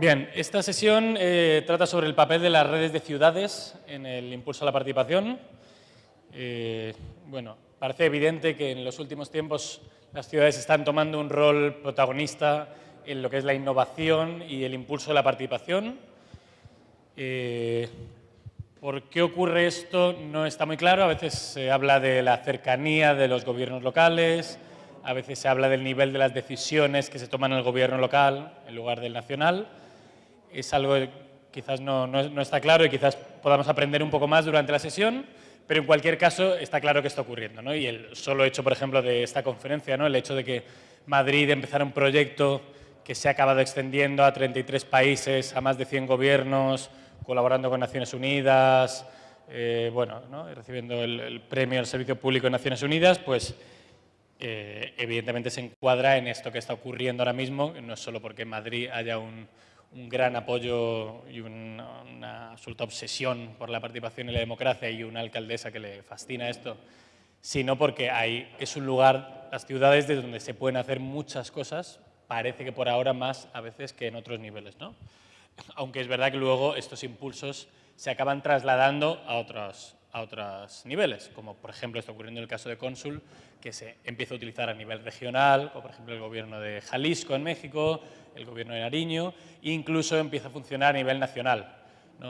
Bien, esta sesión eh, trata sobre el papel de las redes de ciudades en el impulso a la participación. Eh, bueno, parece evidente que en los últimos tiempos las ciudades están tomando un rol protagonista en lo que es la innovación y el impulso de la participación. Eh, ¿Por qué ocurre esto? No está muy claro. A veces se habla de la cercanía de los gobiernos locales, a veces se habla del nivel de las decisiones que se toman en el gobierno local en lugar del nacional. Es algo que quizás no, no, está claro y quizás podamos aprender un poco más durante la sesión, pero en cualquier caso está claro que está ocurriendo. ¿no? Y el solo hecho, por ejemplo, de esta conferencia, ¿no? el hecho de que Madrid empezara un proyecto que se ha acabado extendiendo a 33 países, a más de 100 gobiernos, colaborando con Naciones Unidas, eh, bueno, recibiendo el, premio al Servicio Público de Naciones Unidas, pues eh, evidentemente se encuadra en esto que está ocurriendo ahora mismo, no es solo porque en Madrid haya un, gran apoyo y una, absoluta obsesión por la participación y la democracia y una alcaldesa que le fascina esto, sino porque hay, es un lugar, las ciudades, de donde se pueden hacer muchas cosas, parece que por ahora más a veces que en otros niveles. ¿no? aunque es verdad que luego estos impulsos se acaban trasladando a otros, a otros niveles, como por ejemplo está ocurriendo en el caso de Cónsul, que se empieza a utilizar a nivel regional, como por ejemplo el gobierno de Jalisco en México, el gobierno de Nariño, e incluso empieza a funcionar a nivel nacional.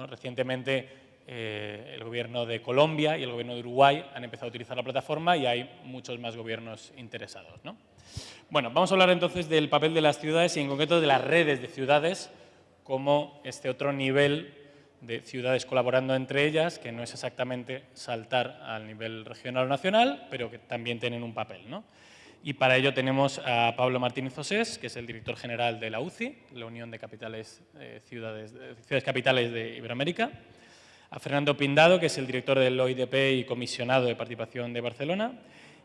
Recientemente eh, el gobierno de Colombia y el gobierno de Uruguay han empezado a utilizar la plataforma y hay muchos más gobiernos interesados. Bueno, vamos a hablar entonces del papel de las ciudades y en concreto de las redes de ciudades como este otro nivel de ciudades colaborando entre ellas, que no es exactamente saltar al nivel regional o nacional, pero que también tienen un papel. ¿no? Y para ello tenemos a Pablo Martínez Osés, que es el director general de la UCI, la Unión de Capitales, eh, ciudades, ciudades Capitales de Iberoamérica, a Fernando Pindado, que es el director del OIDP y comisionado de participación de Barcelona,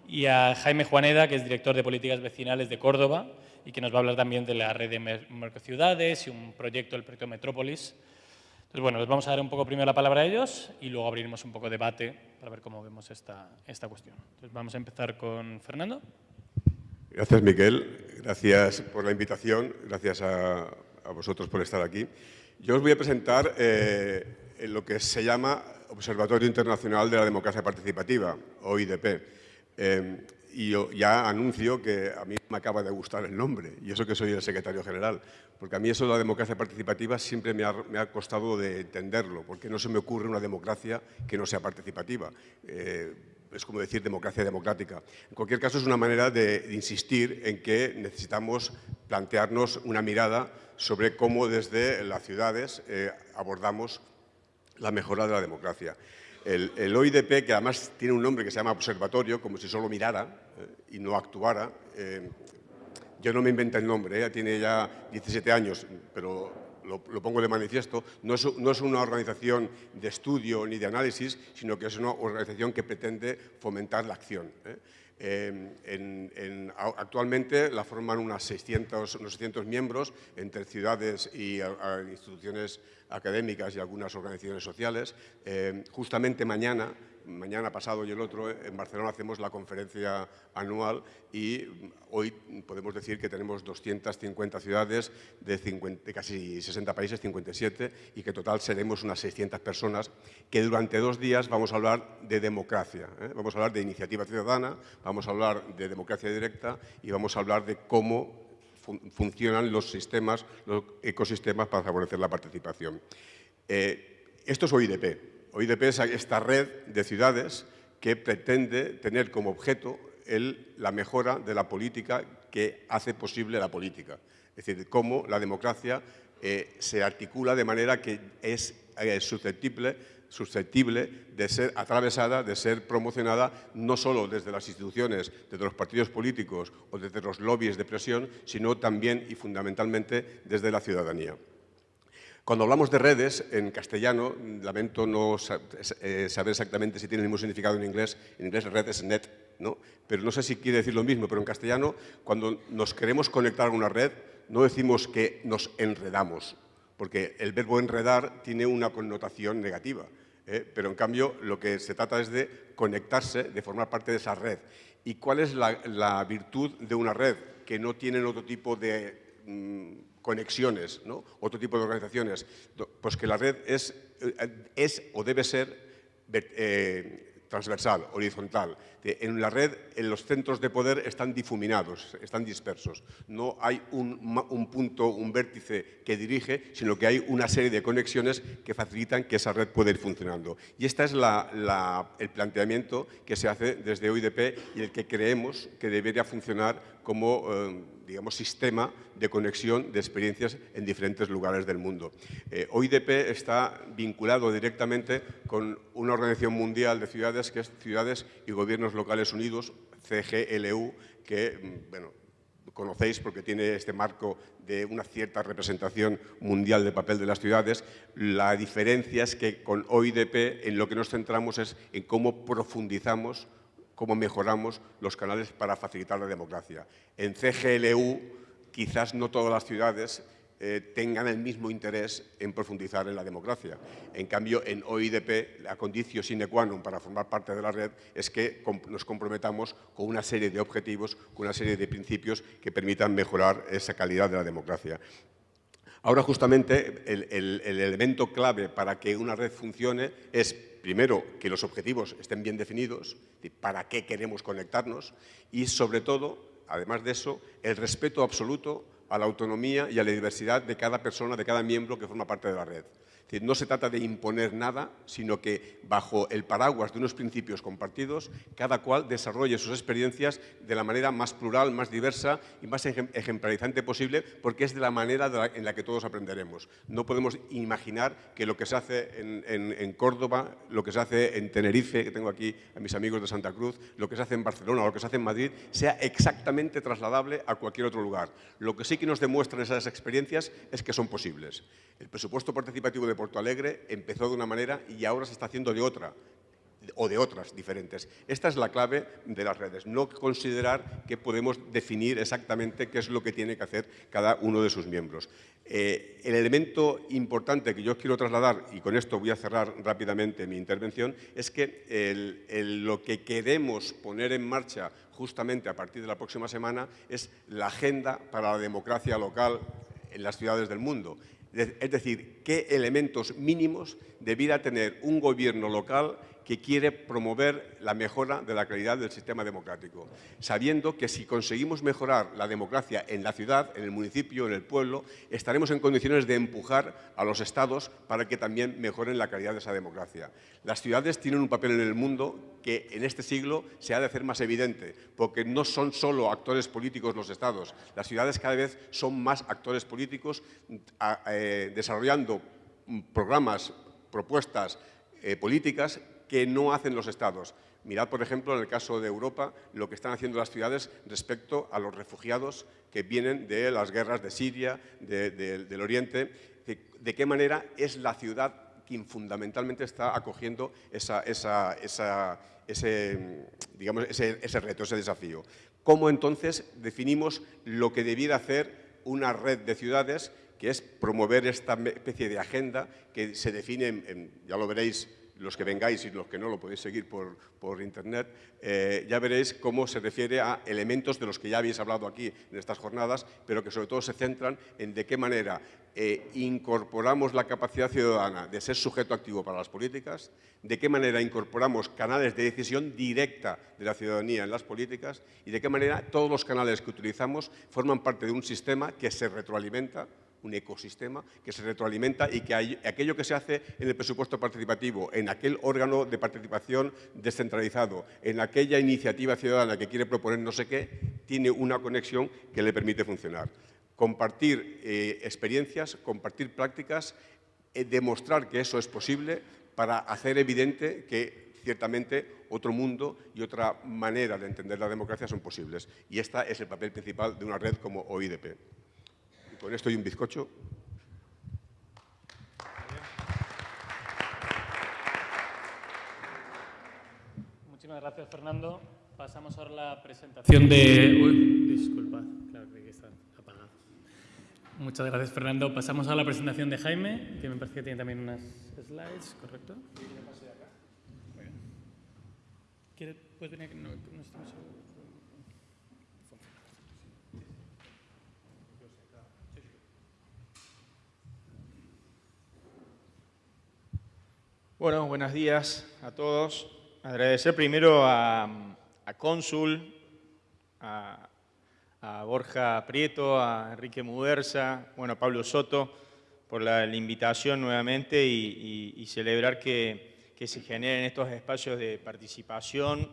y a Jaime Juaneda, que es director de políticas vecinales de Córdoba, y que nos va a hablar también de la red de mercociudades y un proyecto, el proyecto Metrópolis. Entonces, bueno, les vamos a dar un poco primero la palabra a ellos y luego abriremos un poco de debate para ver cómo vemos esta, esta cuestión. Entonces, vamos a empezar con Fernando. Gracias, Miguel. Gracias por la invitación. Gracias a, vosotros por estar aquí. Yo os voy a presentar eh, lo que se llama Observatorio Internacional de la Democracia Participativa, OIDP. Eh, y ya anuncio que a mí me acaba de gustar el nombre, y eso que soy el secretario general, porque a mí eso de la democracia participativa siempre me ha, costado de entenderlo, porque no se me ocurre una democracia que no sea participativa. Eh, es como decir democracia democrática. En cualquier caso, es una manera de, insistir en que necesitamos plantearnos una mirada sobre cómo desde las ciudades eh, abordamos la mejora de la democracia. El, OIDP, que además tiene un nombre que se llama observatorio, como si solo mirara y no actuara, eh, yo no me invento el nombre, ella tiene ya 17 años, pero lo, pongo de manifiesto, no es, no es, una organización de estudio ni de análisis, sino que es una organización que pretende fomentar la acción. ¿eh? en, actualmente la forman unas 600, unos 600 miembros entre ciudades y instituciones académicas y algunas organizaciones sociales. Eh, justamente mañana mañana pasado y el otro en Barcelona hacemos la conferencia anual y hoy podemos decir que tenemos 250 ciudades de, casi 60 países, 57, y que total seremos unas 600 personas que durante dos días vamos a hablar de democracia. ¿eh? Vamos a hablar de iniciativa ciudadana, vamos a hablar de democracia directa y vamos a hablar de cómo funcionan los sistemas, los ecosistemas para favorecer la participación. Eh, esto es OIDP, OIDP es esta red de ciudades que pretende tener como objeto la mejora de la política que hace posible la política. Es decir, cómo la democracia eh, se articula de manera que es eh, susceptible, susceptible de ser atravesada, de ser promocionada no solo desde las instituciones, desde los partidos políticos o desde los lobbies de presión, sino también y fundamentalmente desde la ciudadanía. Cuando hablamos de redes, en castellano, lamento no eh, saber exactamente si tiene el mismo significado en inglés, en inglés red es net, ¿no? pero no sé si quiere decir lo mismo, pero en castellano, cuando nos queremos conectar a una red, no decimos que nos enredamos, porque el verbo enredar tiene una connotación negativa, ¿eh? pero en cambio lo que se trata es de conectarse, de formar parte de esa red. ¿Y cuál es la, virtud de una red? Que no tiene otro tipo de... Mm, conexiones, ¿no? otro tipo de organizaciones, pues que la red es, eh, es o debe ser eh, transversal, horizontal. En la red, en los centros de poder están difuminados, están dispersos. No hay un, punto, un vértice que dirige, sino que hay una serie de conexiones que facilitan que esa red pueda ir funcionando. Y este es el planteamiento que se hace desde OIDP y el que creemos que debería funcionar como eh, digamos, sistema de conexión de experiencias en diferentes lugares del mundo. Eh, OIDP está vinculado directamente con una organización mundial de ciudades que es Ciudades y Gobiernos Locales Unidos, CGLU, que mm, bueno, conocéis porque tiene este marco de una cierta representación mundial del papel de las ciudades. La diferencia es que con OIDP en lo que nos centramos es en cómo profundizamos cómo mejoramos los canales para facilitar la democracia. En CGLU, quizás no todas las ciudades eh, tengan el mismo interés en profundizar en la democracia. En cambio, en OIDP, la condición sine qua non para formar parte de la red es que nos comprometamos con una serie de objetivos, con una serie de principios que permitan mejorar esa calidad de la democracia. Ahora, justamente, el, el elemento clave para que una red funcione es primero, que los objetivos estén bien definidos, para qué queremos conectarnos y, sobre todo, además de eso, el respeto absoluto a la autonomía y a la diversidad de cada persona, de cada miembro que forma parte de la red no se trata de imponer nada, sino que bajo el paraguas de unos principios compartidos, cada cual desarrolle sus experiencias de la manera más plural, más diversa y más ejemplarizante posible, porque es de la manera en la que todos aprenderemos. No podemos imaginar que lo que se hace en, Córdoba, lo que se hace en Tenerife, que tengo aquí a mis amigos de Santa Cruz, lo que se hace en Barcelona lo que se hace en Madrid, sea exactamente trasladable a cualquier otro lugar. Lo que sí que nos demuestran esas experiencias es que son posibles. El presupuesto participativo de Porto Alegre empezó de una manera y ahora se está haciendo de otra o de otras diferentes. Esta es la clave de las redes, no considerar que podemos definir exactamente qué es lo que tiene que hacer cada uno de sus miembros. Eh, el elemento importante que yo quiero trasladar, y con esto voy a cerrar rápidamente mi intervención, es que lo que queremos poner en marcha justamente a partir de la próxima semana es la agenda para la democracia local en las ciudades del mundo. Es decir, qué elementos mínimos debiera tener un gobierno local que quiere promover la mejora de la calidad del sistema democrático, sabiendo que si conseguimos mejorar la democracia en la ciudad, en el municipio, en el pueblo, estaremos en condiciones de empujar a los estados para que también mejoren la calidad de esa democracia. Las ciudades tienen un papel en el mundo que en este siglo se ha de hacer más evidente, porque no son solo actores políticos los estados, las ciudades cada vez son más actores políticos eh, desarrollando programas, propuestas eh, políticas que no hacen los estados. Mirad, por ejemplo, en el caso de Europa, lo que están haciendo las ciudades respecto a los refugiados que vienen de las guerras de Siria, del Oriente, de, qué manera es la ciudad quien fundamentalmente está acogiendo ese, digamos, ese reto, ese desafío. ¿Cómo entonces definimos lo que debiera hacer una red de ciudades que es promover esta especie de agenda que se define, ya lo veréis los que vengáis y los que no lo podéis seguir por, por internet, eh, ya veréis cómo se refiere a elementos de los que ya habéis hablado aquí en estas jornadas, pero que sobre todo se centran en de qué manera eh, incorporamos la capacidad ciudadana de ser sujeto activo para las políticas, de qué manera incorporamos canales de decisión directa de la ciudadanía en las políticas y de qué manera todos los canales que utilizamos forman parte de un sistema que se retroalimenta un ecosistema que se retroalimenta y que aquello que se hace en el presupuesto participativo, en aquel órgano de participación descentralizado, en aquella iniciativa ciudadana que quiere proponer no sé qué, tiene una conexión que le permite funcionar. Compartir eh, experiencias, compartir prácticas, eh, demostrar que eso es posible para hacer evidente que ciertamente otro mundo y otra manera de entender la democracia son posibles. Y este es el papel principal de una red como OIDP. Con esto y un bizcocho. Muchísimas gracias, Fernando. Pasamos ahora a la presentación de... Uy, disculpa, claro que está apagado. Muchas gracias, Fernando. Pasamos a la presentación de Jaime, que me parece que tiene también unas slides, ¿correcto? Sí, yo pasé acá. Muy bien. ¿Quieres, puedes venir aquí? No, no estamos... Bueno, buenos días a todos. Agradecer primero a, Cónsul, a, Borja Prieto, a Enrique Muderza, bueno, a Pablo Soto, por la, invitación nuevamente y, celebrar que, que, se generen estos espacios de participación,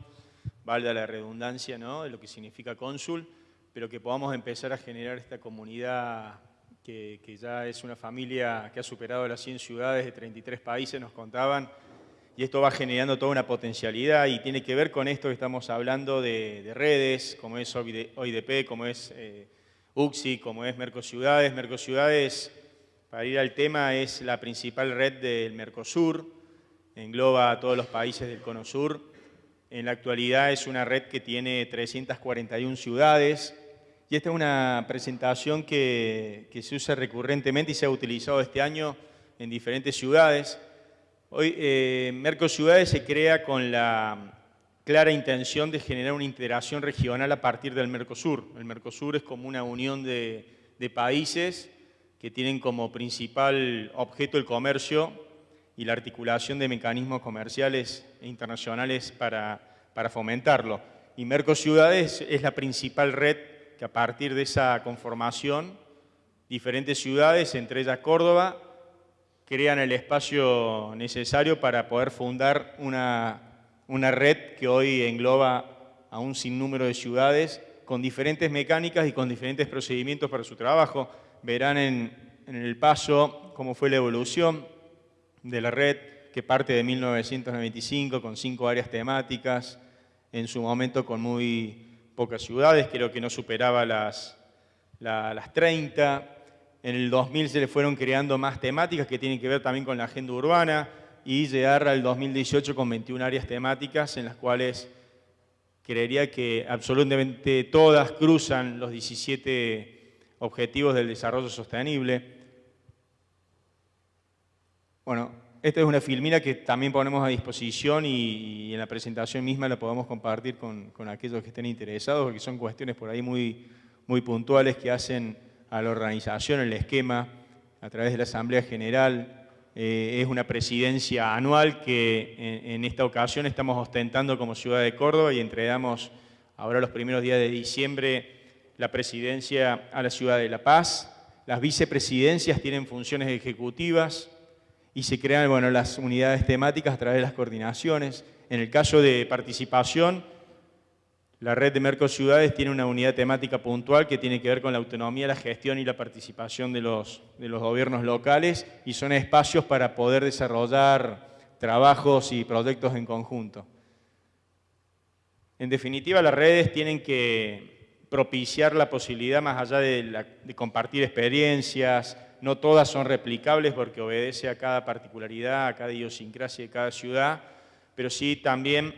valga la redundancia ¿no? de lo que significa Cónsul, pero que podamos empezar a generar esta comunidad que, ya es una familia que ha superado las 100 ciudades de 33 países, nos contaban, y esto va generando toda una potencialidad y tiene que ver con esto que estamos hablando de, redes, como es OIDP, como es eh, UXI, como es Mercociudades. Mercociudades, para ir al tema, es la principal red del Mercosur, engloba a todos los países del Cono Sur. En la actualidad es una red que tiene 341 ciudades, y esta es una presentación que, se usa recurrentemente y se ha utilizado este año en diferentes ciudades. Hoy eh, se crea con la clara intención de generar una integración regional a partir del Mercosur. El Mercosur es como una unión de, países que tienen como principal objeto el comercio y la articulación de mecanismos comerciales e internacionales para, fomentarlo. Y Mercociudades es la principal red a partir de esa conformación, diferentes ciudades, entre ellas Córdoba, crean el espacio necesario para poder fundar una, una red que hoy engloba a un sinnúmero de ciudades con diferentes mecánicas y con diferentes procedimientos para su trabajo. Verán en, en el paso cómo fue la evolución de la red que parte de 1995 con cinco áreas temáticas, en su momento con muy pocas ciudades, creo que no superaba las, las 30. En el 2000 se le fueron creando más temáticas que tienen que ver también con la agenda urbana y llegar al 2018 con 21 áreas temáticas en las cuales creería que absolutamente todas cruzan los 17 objetivos del desarrollo sostenible. Bueno, esta es una filmina que también ponemos a disposición y, en la presentación misma la podemos compartir con, aquellos que estén interesados, porque son cuestiones por ahí muy, muy puntuales que hacen a la organización, el esquema, a través de la Asamblea General. Eh, es una presidencia anual que en, en, esta ocasión estamos ostentando como Ciudad de Córdoba y entregamos ahora los primeros días de diciembre la presidencia a la Ciudad de La Paz. Las vicepresidencias tienen funciones ejecutivas, y se crean bueno, las unidades temáticas a través de las coordinaciones. En el caso de participación, la red de Mercociudades tiene una unidad temática puntual que tiene que ver con la autonomía, la gestión y la participación de los, de los gobiernos locales y son espacios para poder desarrollar trabajos y proyectos en conjunto. En definitiva, las redes tienen que propiciar la posibilidad, más allá de, de compartir experiencias, no todas son replicables porque obedece a cada particularidad, a cada idiosincrasia de cada ciudad, pero sí también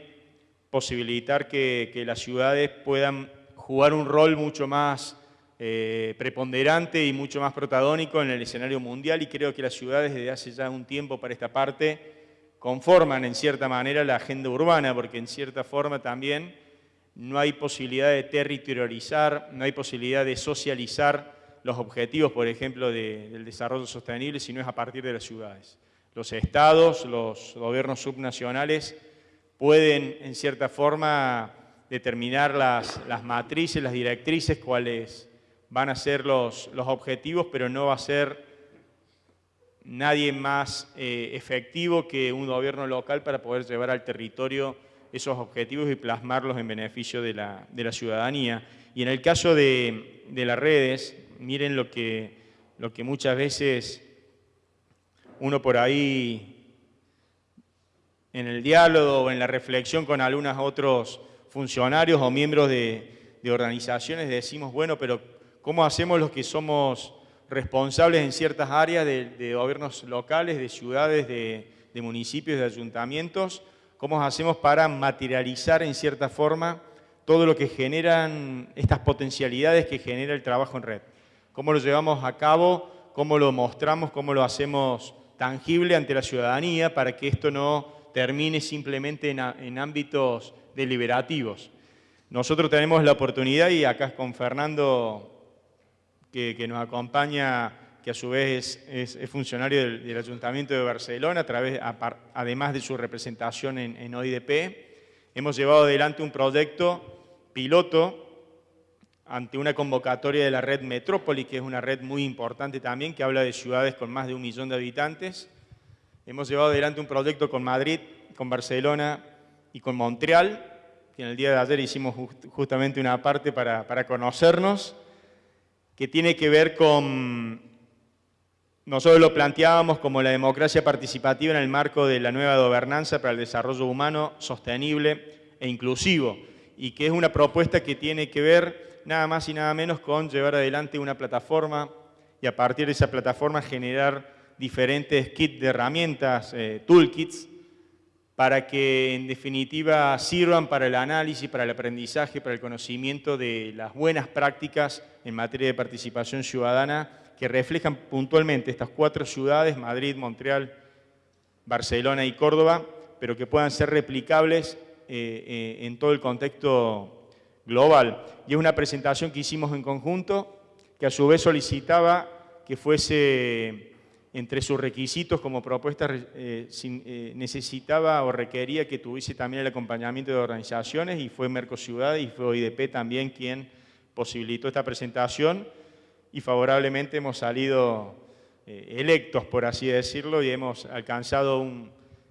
posibilitar que, las ciudades puedan jugar un rol mucho más eh, preponderante y mucho más protagónico en el escenario mundial y creo que las ciudades desde hace ya un tiempo para esta parte conforman en cierta manera la agenda urbana porque en cierta forma también no hay posibilidad de territorializar, no hay posibilidad de socializar los objetivos, por ejemplo, del desarrollo sostenible, sino es a partir de las ciudades. Los estados, los gobiernos subnacionales pueden, en cierta forma, determinar las, matrices, las directrices, cuáles van a ser los, los objetivos, pero no va a ser nadie más eh, efectivo que un gobierno local para poder llevar al territorio esos objetivos y plasmarlos en beneficio de la, ciudadanía. Y en el caso de, de las redes, miren lo que, lo que muchas veces uno por ahí en el diálogo o en la reflexión con algunos otros funcionarios o miembros de, organizaciones decimos, bueno, pero ¿cómo hacemos los que somos responsables en ciertas áreas de, gobiernos locales, de ciudades, de, de municipios, de ayuntamientos? ¿Cómo hacemos para materializar en cierta forma todo lo que generan estas potencialidades que genera el trabajo en red? Cómo lo llevamos a cabo, cómo lo mostramos, cómo lo hacemos tangible ante la ciudadanía para que esto no termine simplemente en, ámbitos deliberativos. Nosotros tenemos la oportunidad, y acá con Fernando, que, nos acompaña que a su vez es, funcionario del, Ayuntamiento de Barcelona, a través, además de su representación en, en OIDP. Hemos llevado adelante un proyecto piloto ante una convocatoria de la red Metrópoli, que es una red muy importante también, que habla de ciudades con más de un millón de habitantes. Hemos llevado adelante un proyecto con Madrid, con Barcelona y con Montreal, que en el día de ayer hicimos justamente una parte para, para conocernos, que tiene que ver con, nosotros lo planteábamos como la democracia participativa en el marco de la nueva gobernanza para el desarrollo humano sostenible e inclusivo, y que es una propuesta que tiene que ver nada más y nada menos con llevar adelante una plataforma y a partir de esa plataforma generar diferentes kits de herramientas, eh, toolkits, para que en definitiva sirvan para el análisis, para el aprendizaje, para el conocimiento de las buenas prácticas en materia de participación ciudadana que reflejan puntualmente estas cuatro ciudades, Madrid, Montreal, Barcelona y Córdoba, pero que puedan ser replicables eh, eh, en todo el contexto global. Y es una presentación que hicimos en conjunto, que a su vez solicitaba que fuese entre sus requisitos como propuesta eh, eh, necesitaba o requería que tuviese también el acompañamiento de organizaciones y fue Mercociudad y fue OIDP también quien posibilitó esta presentación y favorablemente hemos salido eh, electos, por así decirlo, y hemos alcanzado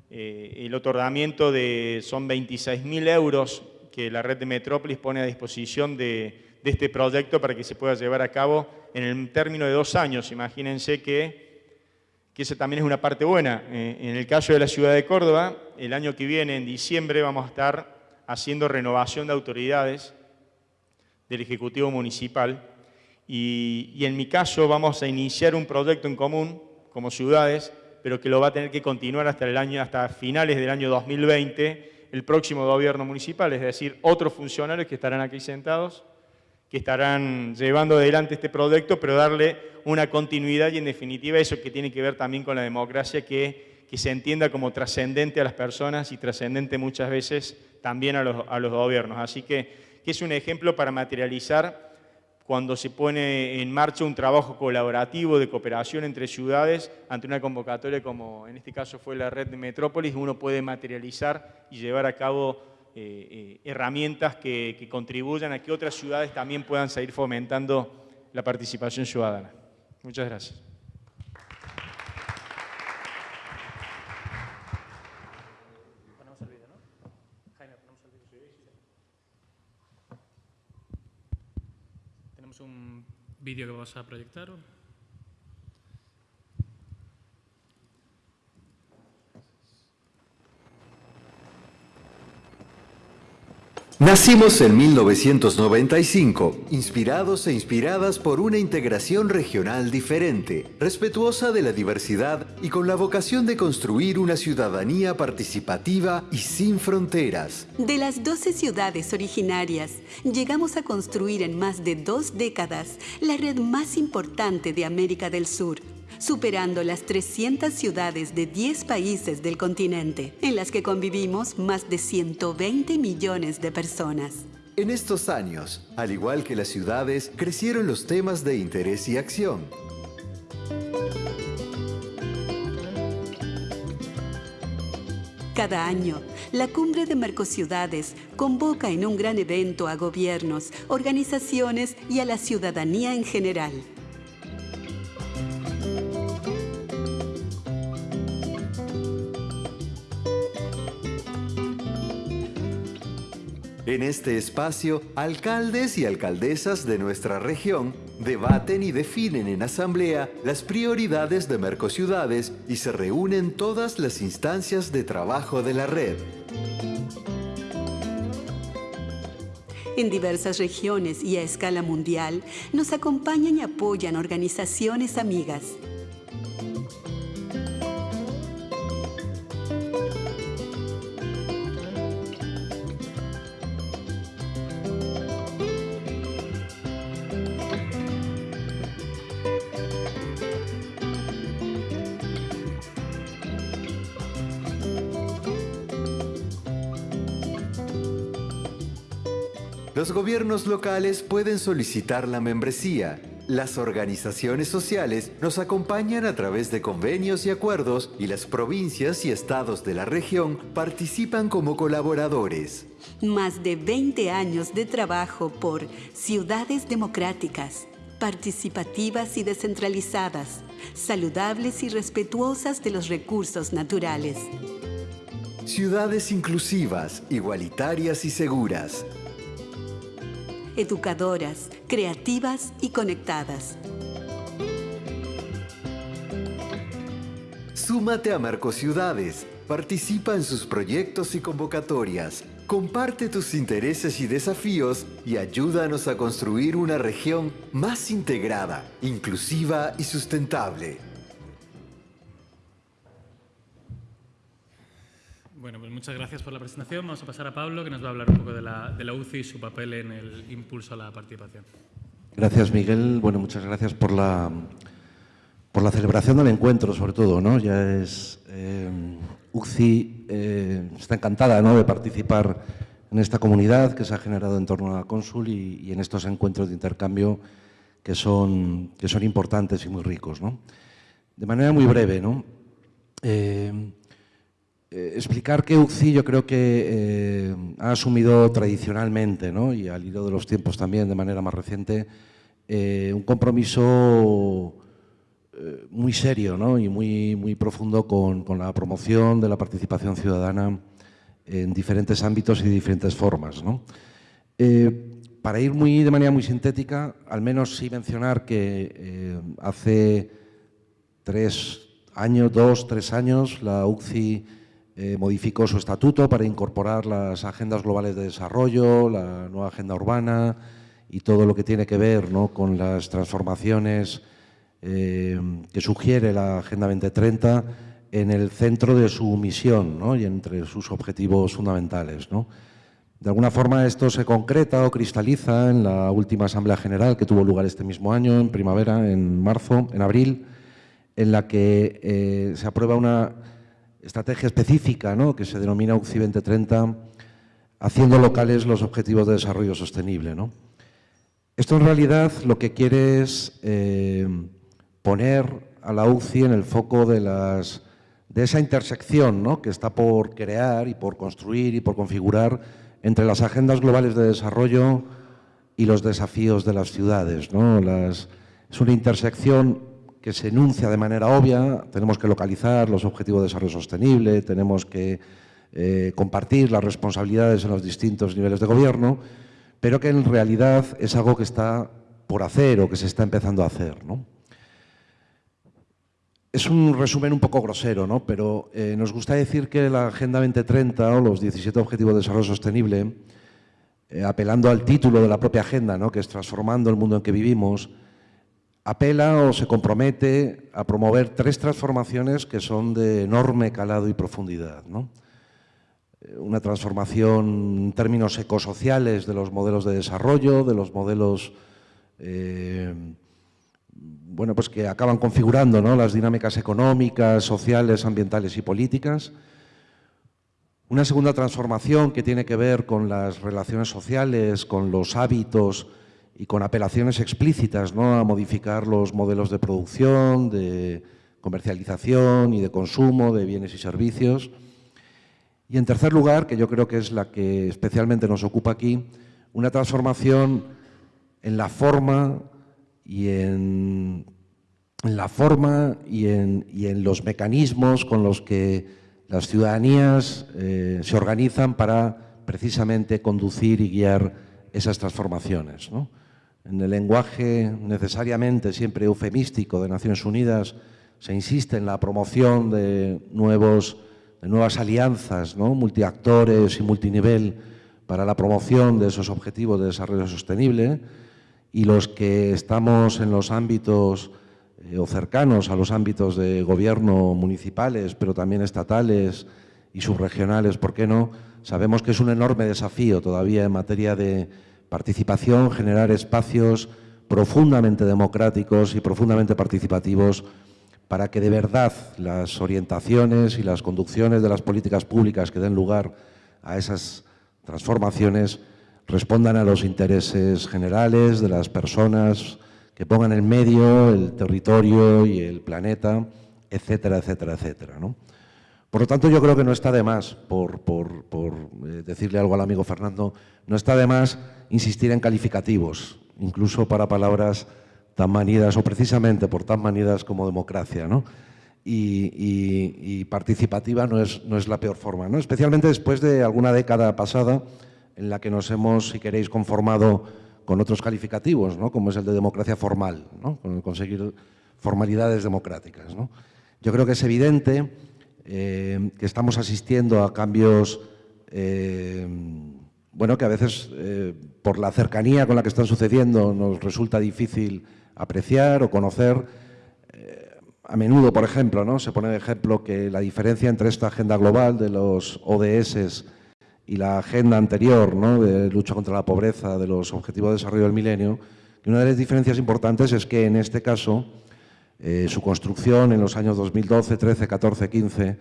el otorgamiento de, son 26.000 euros que la red de Metrópolis pone a disposición de, este proyecto para que se pueda llevar a cabo en el término de dos años. Imagínense que que esa también es una parte buena. Eh, en el caso de la ciudad de Córdoba, el año que viene, en diciembre, vamos a estar haciendo renovación de autoridades del Ejecutivo Municipal y, en mi caso vamos a iniciar un proyecto en común como ciudades, pero que lo va a tener que continuar hasta, el año, hasta finales del año 2020 el próximo gobierno municipal, es decir, otros funcionarios que estarán aquí sentados que estarán llevando adelante este proyecto, pero darle una continuidad y en definitiva eso que tiene que ver también con la democracia, que, que se entienda como trascendente a las personas y trascendente muchas veces también a los, a los gobiernos. Así que, que es un ejemplo para materializar cuando se pone en marcha un trabajo colaborativo de cooperación entre ciudades ante una convocatoria como en este caso fue la red de Metrópolis, uno puede materializar y llevar a cabo eh, eh, herramientas que, contribuyan a que otras ciudades también puedan seguir fomentando la participación ciudadana. Muchas gracias. Tenemos un vídeo que vamos a proyectar. Nacimos en 1995, inspirados e inspiradas por una integración regional diferente, respetuosa de la diversidad y con la vocación de construir una ciudadanía participativa y sin fronteras. De las 12 ciudades originarias, llegamos a construir en más de dos décadas la red más importante de América del Sur superando las 300 ciudades de 10 países del continente, en las que convivimos más de 120 millones de personas. En estos años, al igual que las ciudades, crecieron los temas de interés y acción. Cada año, la Cumbre de Mercociudades convoca en un gran evento a gobiernos, organizaciones y a la ciudadanía en general En este espacio, alcaldes y alcaldesas de nuestra región debaten y definen en asamblea las prioridades de Mercociudades y se reúnen todas las instancias de trabajo de la red. En diversas regiones y a escala mundial, nos acompañan y apoyan organizaciones amigas. Los gobiernos locales pueden solicitar la membresía Las organizaciones sociales nos acompañan a través de convenios y acuerdos y las provincias y estados de la región participan como colaboradores. Más de 20 años de trabajo por ciudades democráticas, participativas y descentralizadas, saludables y respetuosas de los recursos naturales. Ciudades inclusivas, igualitarias y seguras. Educadoras, creativas y conectadas. Súmate a Marcociudades, participa en sus proyectos y convocatorias, comparte tus intereses y desafíos y ayúdanos a construir una región más integrada, inclusiva y sustentable. Bueno, pues muchas gracias por la presentación. Vamos a pasar a Pablo, que nos va a hablar un poco de la, de la UCI y su papel en el impulso a la participación. Gracias, Miguel. Bueno, muchas gracias por la, por la celebración del encuentro, sobre todo. ¿no? Ya es, eh, UCI eh, está encantada ¿no? de participar en esta comunidad que se ha generado en torno a la cónsul y, y en estos encuentros de intercambio que son, que son importantes y muy ricos. ¿no? De manera muy breve, ¿no? Eh, eh, explicar que UCI yo creo que eh, ha asumido tradicionalmente, ¿no? y al hilo de los tiempos también de manera más reciente, eh, un compromiso muy serio ¿no? y muy, muy profundo con, con, la promoción de la participación ciudadana en diferentes ámbitos y de diferentes formas. ¿no? Para ir muy, de manera muy sintética, al menos sí mencionar que hace tres años, dos, tres años, la UCI eh, modificó su estatuto para incorporar las agendas globales de desarrollo, la nueva agenda urbana y todo lo que tiene que ver con las transformaciones eh, que sugiere la Agenda 2030 en el centro de su misión y entre sus objetivos fundamentales. De alguna forma esto se concreta o cristaliza en la última Asamblea General que tuvo lugar este mismo año, en primavera, en marzo, en abril, en la que eh, se aprueba una estrategia específica ¿no? que se denomina UCI 2030, haciendo locales los objetivos de desarrollo sostenible. ¿no? Esto en realidad lo que quiere es eh, poner a la UCI en el foco de, las, de esa intersección ¿no? que está por crear y por construir y por configurar entre las agendas globales de desarrollo y los desafíos de las ciudades. ¿no? Es una intersección que se enuncia de manera obvia, tenemos que localizar los objetivos de desarrollo sostenible, tenemos que eh, compartir las responsabilidades en los distintos niveles de gobierno, pero que en realidad es algo que está por hacer o que se está empezando a hacer. ¿no? Es un resumen un poco grosero, ¿no? pero eh, nos gusta decir que la Agenda 2030 o los 17 Objetivos de Desarrollo Sostenible, eh, apelando al título de la propia agenda, ¿no? que es Transformando el mundo en que vivimos, apela o se compromete a promover tres transformaciones que son de enorme calado y profundidad. ¿no? Eh, una transformación en términos ecosociales de los modelos de desarrollo, de los modelos eh, bueno, pues que acaban configurando ¿no? las dinámicas económicas, sociales, ambientales y políticas. Una segunda transformación que tiene que ver con las relaciones sociales, con los hábitos, y con apelaciones explícitas ¿no? a modificar los modelos de producción, de comercialización y de consumo de bienes y servicios. Y en tercer lugar, que yo creo que es la que especialmente nos ocupa aquí, una transformación en la forma y en, la forma y en, los mecanismos con los que las ciudadanías eh, se organizan para precisamente conducir y guiar esas transformaciones. ¿no? En el lenguaje necesariamente siempre eufemístico de Naciones Unidas se insiste en la promoción de, nuevos, de nuevas alianzas, ¿no? multiactores y multinivel para la promoción de esos objetivos de desarrollo sostenible y los que estamos en los ámbitos eh, o cercanos a los ámbitos de gobierno municipales, pero también estatales y subregionales, ¿por qué no? Sabemos que es un enorme desafío todavía en materia de participación, generar espacios profundamente democráticos y profundamente participativos para que de verdad las orientaciones y las conducciones de las políticas públicas que den lugar a esas transformaciones respondan a los intereses generales de las personas que pongan el medio, el territorio y el planeta, etcétera, etcétera, etcétera. ¿no? Por lo tanto, yo creo que no está de más, por, eh, decirle algo al amigo Fernando, no está de más insistir en calificativos, incluso para palabras tan manidas, o precisamente por tan manidas como democracia. ¿no? Y, participativa no es, no es la peor forma, ¿no? especialmente después de alguna década pasada en la que nos hemos, si queréis, conformado con otros calificativos, ¿no? como es el de democracia formal, ¿no? con conseguir formalidades democráticas. ¿no? Yo creo que es evidente eh, que estamos asistiendo a cambios eh, bueno, que a veces eh, por la cercanía con la que están sucediendo nos resulta difícil apreciar o conocer. a menudo, por ejemplo, ¿no? se pone de ejemplo que la diferencia entre esta agenda global de los ODS y la agenda anterior ¿no? de lucha contra la pobreza, de los Objetivos de Desarrollo del Milenio, que una de las diferencias importantes es que en este caso eh, su construcción en los años 2012, 13, 14, 15,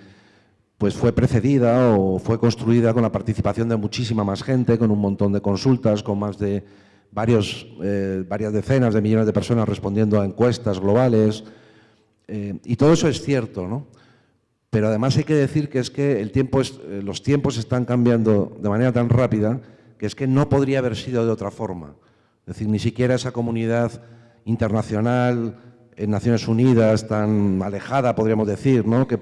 pues fue precedida o fue construida con la participación de muchísima más gente, con un montón de consultas, con más de varios, eh, varias decenas de millones de personas respondiendo a encuestas globales. Eh, y todo eso es cierto, ¿no? Pero además hay que decir que es que el tiempo los tiempos están cambiando de manera tan rápida que es que no podría haber sido de otra forma. Es decir, ni siquiera esa comunidad internacional en Naciones Unidas tan alejada, podríamos decir, ¿no? que,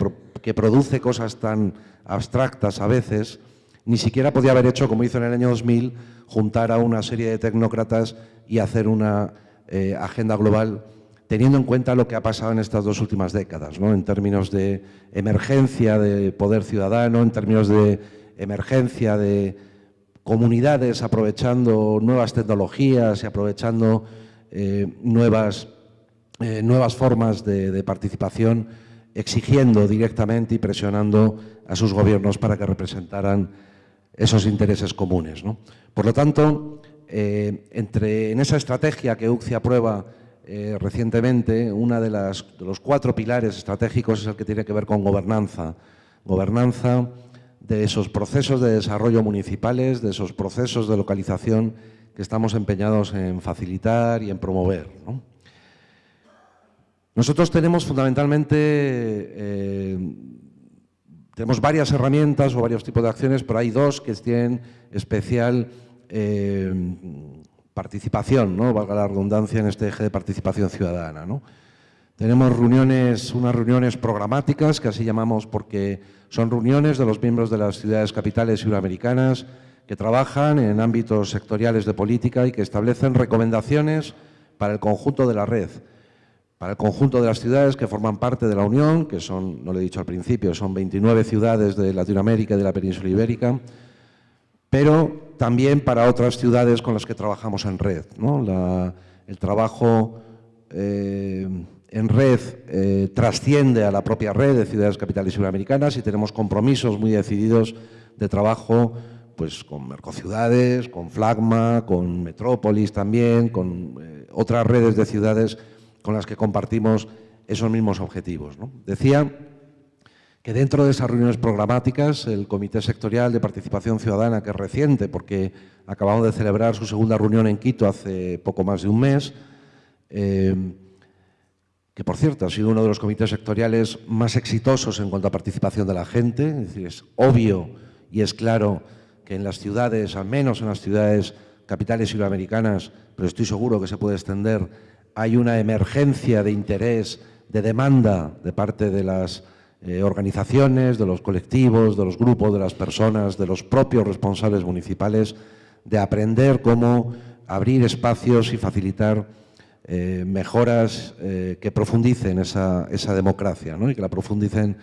produce cosas tan abstractas a veces, ni siquiera podía haber hecho, como hizo en el año 2000, juntar a una serie de tecnócratas y hacer una eh, agenda global teniendo en cuenta lo que ha pasado en estas dos últimas décadas, ¿no? en términos de emergencia de poder ciudadano, en términos de emergencia de comunidades aprovechando nuevas tecnologías y aprovechando eh, nuevas eh, nuevas formas de, participación, exigiendo directamente y presionando a sus gobiernos para que representaran esos intereses comunes. Por lo tanto, eh, entre, en esa estrategia que UCI aprueba eh, recientemente, uno de, de los cuatro pilares estratégicos es el que tiene que ver con gobernanza. Gobernanza de esos procesos de desarrollo municipales, de esos procesos de localización que estamos empeñados en facilitar y en promover. Nosotros tenemos fundamentalmente, eh, tenemos varias herramientas o varios tipos de acciones, pero hay dos que tienen especial eh, participación, ¿no? valga la redundancia en este eje de participación ciudadana. Tenemos reuniones, unas reuniones programáticas, que así llamamos porque son reuniones de los miembros de las ciudades capitales sudamericanas que trabajan en ámbitos sectoriales de política y que establecen recomendaciones para el conjunto de la red para el conjunto de las ciudades que forman parte de la Unión, que son, no lo he dicho al principio, son 29 ciudades de Latinoamérica y de la península ibérica, pero también para otras ciudades con las que trabajamos en red. el trabajo eh, en red eh, trasciende a la propia red de ciudades capitales sudamericanas y tenemos compromisos muy decididos de trabajo pues, con Mercociudades, con Flagma, con Metrópolis también, con eh, otras redes de ciudades con las que compartimos esos mismos objetivos. Decía que dentro de esas reuniones programáticas, el Comité Sectorial de Participación Ciudadana, que es reciente porque acabamos de celebrar su segunda reunión en Quito hace poco más de un mes, eh, que por cierto ha sido uno de los comités sectoriales más exitosos en cuanto a participación de la gente, es decir, es obvio y es claro que en las ciudades, al menos en las ciudades capitales sudamericanas, pero estoy seguro que se puede extender hay una emergencia de interés, de demanda de parte de las eh, organizaciones, de los colectivos, de los grupos, de las personas, de los propios responsables municipales, de aprender cómo abrir espacios y facilitar eh, mejoras eh, que profundicen esa, democracia y que la profundicen,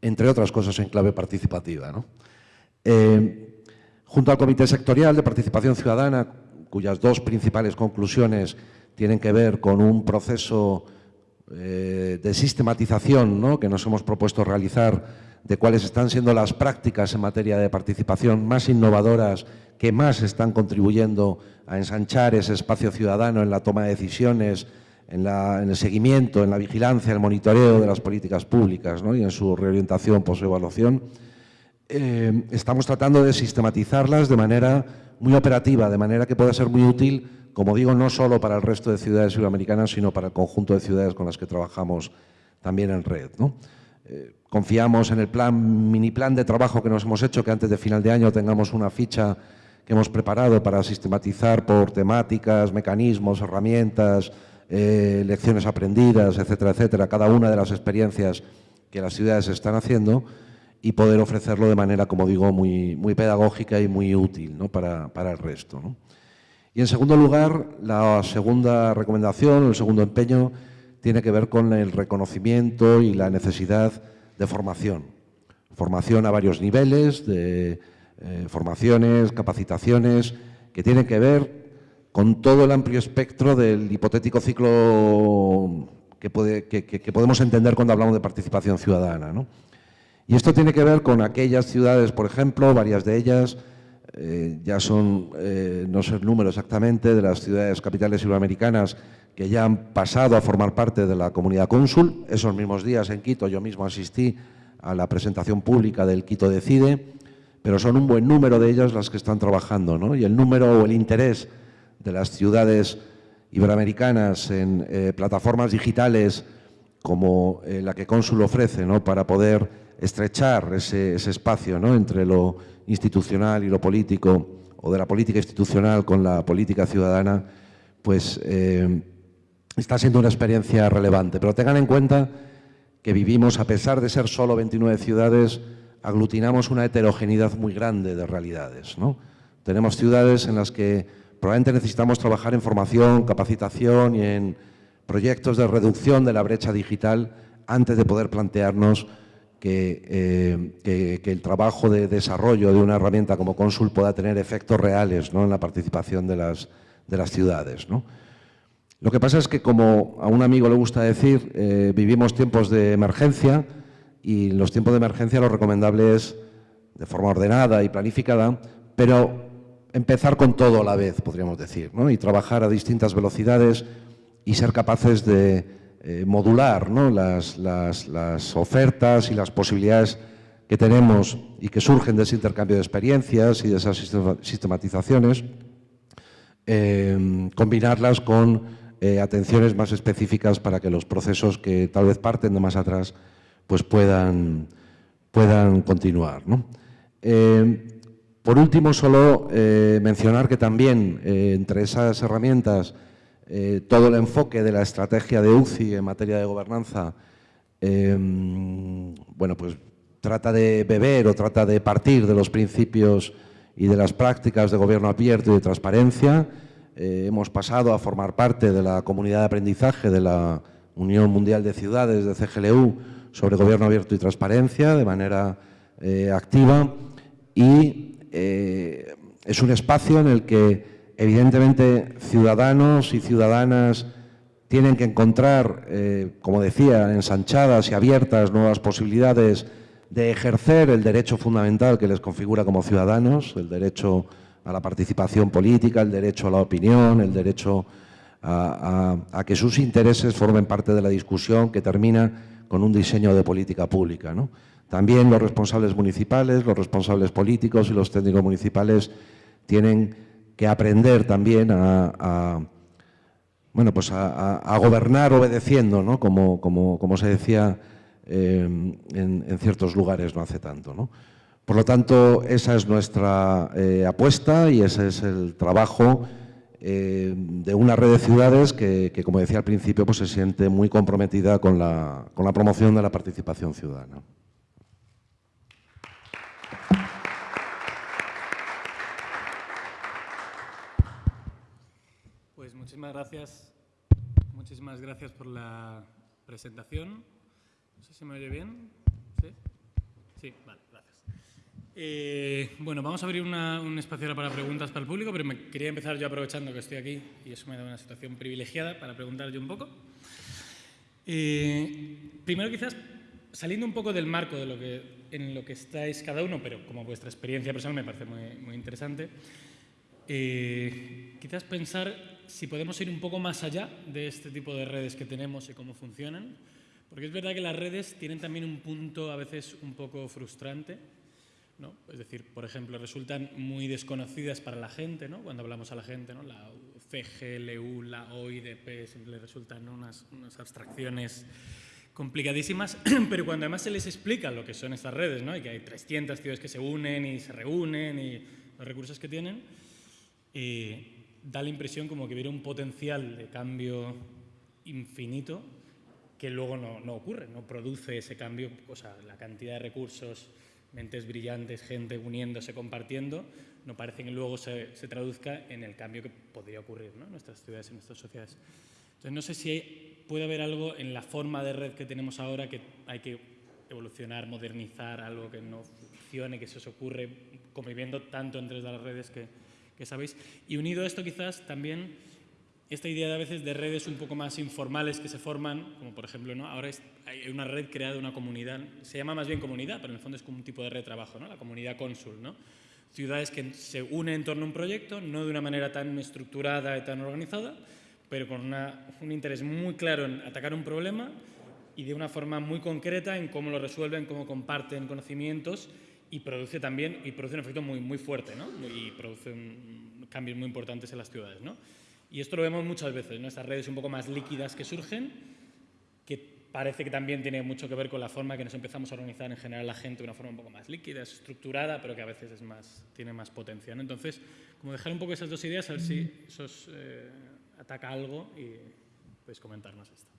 entre otras cosas, en clave participativa. junto al Comité Sectorial de Participación Ciudadana, cuyas dos principales conclusiones tienen que ver con un proceso eh, de sistematización que nos hemos propuesto realizar de cuáles están siendo las prácticas en materia de participación más innovadoras que más están contribuyendo a ensanchar ese espacio ciudadano en la toma de decisiones, en, el seguimiento, en la vigilancia, el monitoreo de las políticas públicas y en su reorientación, post-evaluación. Eh, estamos tratando de sistematizarlas de manera muy operativa, de manera que pueda ser muy útil como digo, no solo para el resto de ciudades iberoamericanas, sino para el conjunto de ciudades con las que trabajamos también en red. Eh, confiamos en el plan, mini plan de trabajo que nos hemos hecho, que antes de final de año tengamos una ficha que hemos preparado para sistematizar por temáticas, mecanismos, herramientas, eh, lecciones aprendidas, etcétera, etcétera, cada una de las experiencias que las ciudades están haciendo y poder ofrecerlo de manera, como digo, muy, pedagógica y muy útil para, el resto. Y en segundo lugar, la segunda recomendación, el segundo empeño, tiene que ver con el reconocimiento y la necesidad de formación. Formación a varios niveles, de eh, formaciones, capacitaciones, que tienen que ver con todo el amplio espectro del hipotético ciclo que, puede, que, podemos entender cuando hablamos de participación ciudadana. Y esto tiene que ver con aquellas ciudades, por ejemplo, varias de ellas, eh, ya son, eh, no sé el número exactamente, de las ciudades capitales iberoamericanas que ya han pasado a formar parte de la comunidad cónsul. Esos mismos días en Quito yo mismo asistí a la presentación pública del Quito Decide, pero son un buen número de ellas las que están trabajando. ¿no? Y el número o el interés de las ciudades iberoamericanas en eh, plataformas digitales como la que Cónsul ofrece ¿no? para poder estrechar ese, espacio ¿no? entre lo institucional y lo político o de la política institucional con la política ciudadana, pues eh, está siendo una experiencia relevante. Pero tengan en cuenta que vivimos, a pesar de ser solo 29 ciudades, aglutinamos una heterogeneidad muy grande de realidades. ¿no? Tenemos ciudades en las que probablemente necesitamos trabajar en formación, capacitación y en proyectos de reducción de la brecha digital antes de poder plantearnos que, eh, el trabajo de desarrollo de una herramienta como Consul pueda tener efectos reales ¿no? en la participación de las, de las ciudades. ¿no? Lo que pasa es que, como a un amigo le gusta decir, eh, vivimos tiempos de emergencia y en los tiempos de emergencia lo recomendable es, de forma ordenada y planificada, pero empezar con todo a la vez, podríamos decir, ¿no? y trabajar a distintas velocidades y ser capaces de eh, modular ¿no? las, las, ofertas y las posibilidades que tenemos y que surgen de ese intercambio de experiencias y de esas sistematizaciones, em, combinarlas con eh, atenciones más específicas para que los procesos que tal vez parten de más atrás pues puedan, puedan continuar. Em, por último, solo eh, mencionar que también entre esas herramientas eh, todo el enfoque de la estrategia de UCI en materia de gobernanza em, bueno, pues trata de beber o trata de partir de los principios y de las prácticas de gobierno abierto y de transparencia. hemos pasado a formar parte de la comunidad de aprendizaje de la Unión Mundial de Ciudades, de CGLU, sobre gobierno abierto y transparencia de manera activa y eh, es un espacio en el que evidentemente ciudadanos y ciudadanas tienen que encontrar, eh, como decía, ensanchadas y abiertas nuevas posibilidades de ejercer el derecho fundamental que les configura como ciudadanos, el derecho a la participación política, el derecho a la opinión, el derecho a, que sus intereses formen parte de la discusión que termina con un diseño de política pública. También los responsables municipales, los responsables políticos y los técnicos municipales tienen que aprender también a, bueno, pues a, gobernar obedeciendo, ¿no? como, como, se decía eh, en, ciertos lugares no hace tanto. ¿no? Por lo tanto, esa es nuestra eh, apuesta y ese es el trabajo eh, de una red de ciudades que, como decía al principio, pues se siente muy comprometida con la, con la promoción de la participación ciudadana. Muchísimas gracias. Muchísimas gracias por la presentación. No sé si me oye bien. ¿Sí? Sí, vale, gracias. Eh, bueno, vamos a abrir un espacio para preguntas para el público, pero me quería empezar yo aprovechando que estoy aquí y eso me da una situación privilegiada para preguntar yo un poco. Eh, primero quizás saliendo un poco del marco de lo que, en lo que estáis cada uno, pero como vuestra experiencia personal me parece muy, muy interesante, eh, quizás pensar si podemos ir un poco más allá de este tipo de redes que tenemos y cómo funcionan, porque es verdad que las redes tienen también un punto a veces un poco frustrante, Es decir, por ejemplo, resultan muy desconocidas para la gente, ¿no? Cuando hablamos a la gente, ¿no? La CGLU, la OIDP, siempre resultan unas, unas abstracciones complicadísimas, pero cuando además se les explica lo que son estas redes, ¿no? y que hay 300 ciudades que se unen y se reúnen y los recursos que tienen, eh, da la impresión como que hubiera un potencial de cambio infinito que luego no, no, ocurre, no produce ese cambio, o sea, la cantidad de recursos, mentes brillantes, gente uniéndose, compartiendo, no parece que luego se, se traduzca en el cambio que podría ocurrir en nuestras ciudades, en nuestras sociedades. Entonces, no sé si hay, puede haber algo en la forma de red que tenemos ahora que hay que evolucionar, modernizar, algo que no funcione, que se os ocurre conviviendo tanto entre las redes que, Y unido a esto quizás también esta idea de a veces de redes un poco más informales que se forman, como por ejemplo, ¿no? ahora es, hay una red creada, una comunidad, se llama más bien comunidad, pero en el fondo es como un tipo de red de trabajo, ¿no? la comunidad cónsul. ¿no? Ciudades que se unen en torno a un proyecto, no de una manera tan estructurada y tan organizada, pero con una, un interés muy claro en atacar un problema y de una forma muy concreta en cómo lo resuelven, cómo comparten conocimientos y produce también y produce un efecto muy, muy fuerte ¿no? y produce un, cambios muy importantes en las ciudades. ¿no? Y esto lo vemos muchas veces, ¿no? estas redes un poco más líquidas que surgen, que parece que también tiene mucho que ver con la forma que nos empezamos a organizar en general la gente de una forma un poco más líquida, estructurada, pero que a veces es más, tiene más potencia. ¿no? Entonces, como dejar un poco esas dos ideas, a ver si eso eh, ataca algo y podéis comentarnos esto.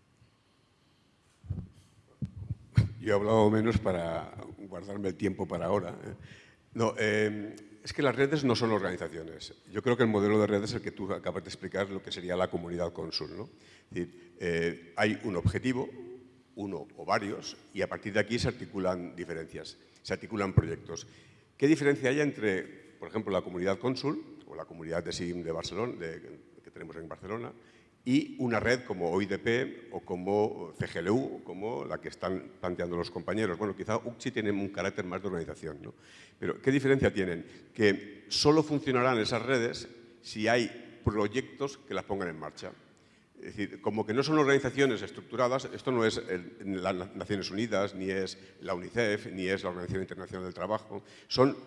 Yo he hablado menos para guardarme el tiempo para ahora. ¿eh? No, eh, es que las redes no son organizaciones. Yo creo que el modelo de redes es el que tú acabas de explicar, lo que sería la comunidad cónsul. ¿no? Es decir, eh, hay un objetivo, uno o varios, y a partir de aquí se articulan diferencias, se articulan proyectos. ¿Qué diferencia hay entre, por ejemplo, la comunidad cónsul o la comunidad de SIM de Barcelona, que tenemos en Barcelona, y una red como OIDP o como CGLU, como la que están planteando los compañeros. Bueno, quizá UCSI tiene un carácter más de organización, ¿no? Pero, ¿qué diferencia tienen? Que solo funcionarán esas redes si hay proyectos que las pongan en marcha. Es decir, como que no son organizaciones estructuradas, esto no es las Naciones Unidas, ni es la UNICEF, ni es la Organización Internacional del Trabajo, son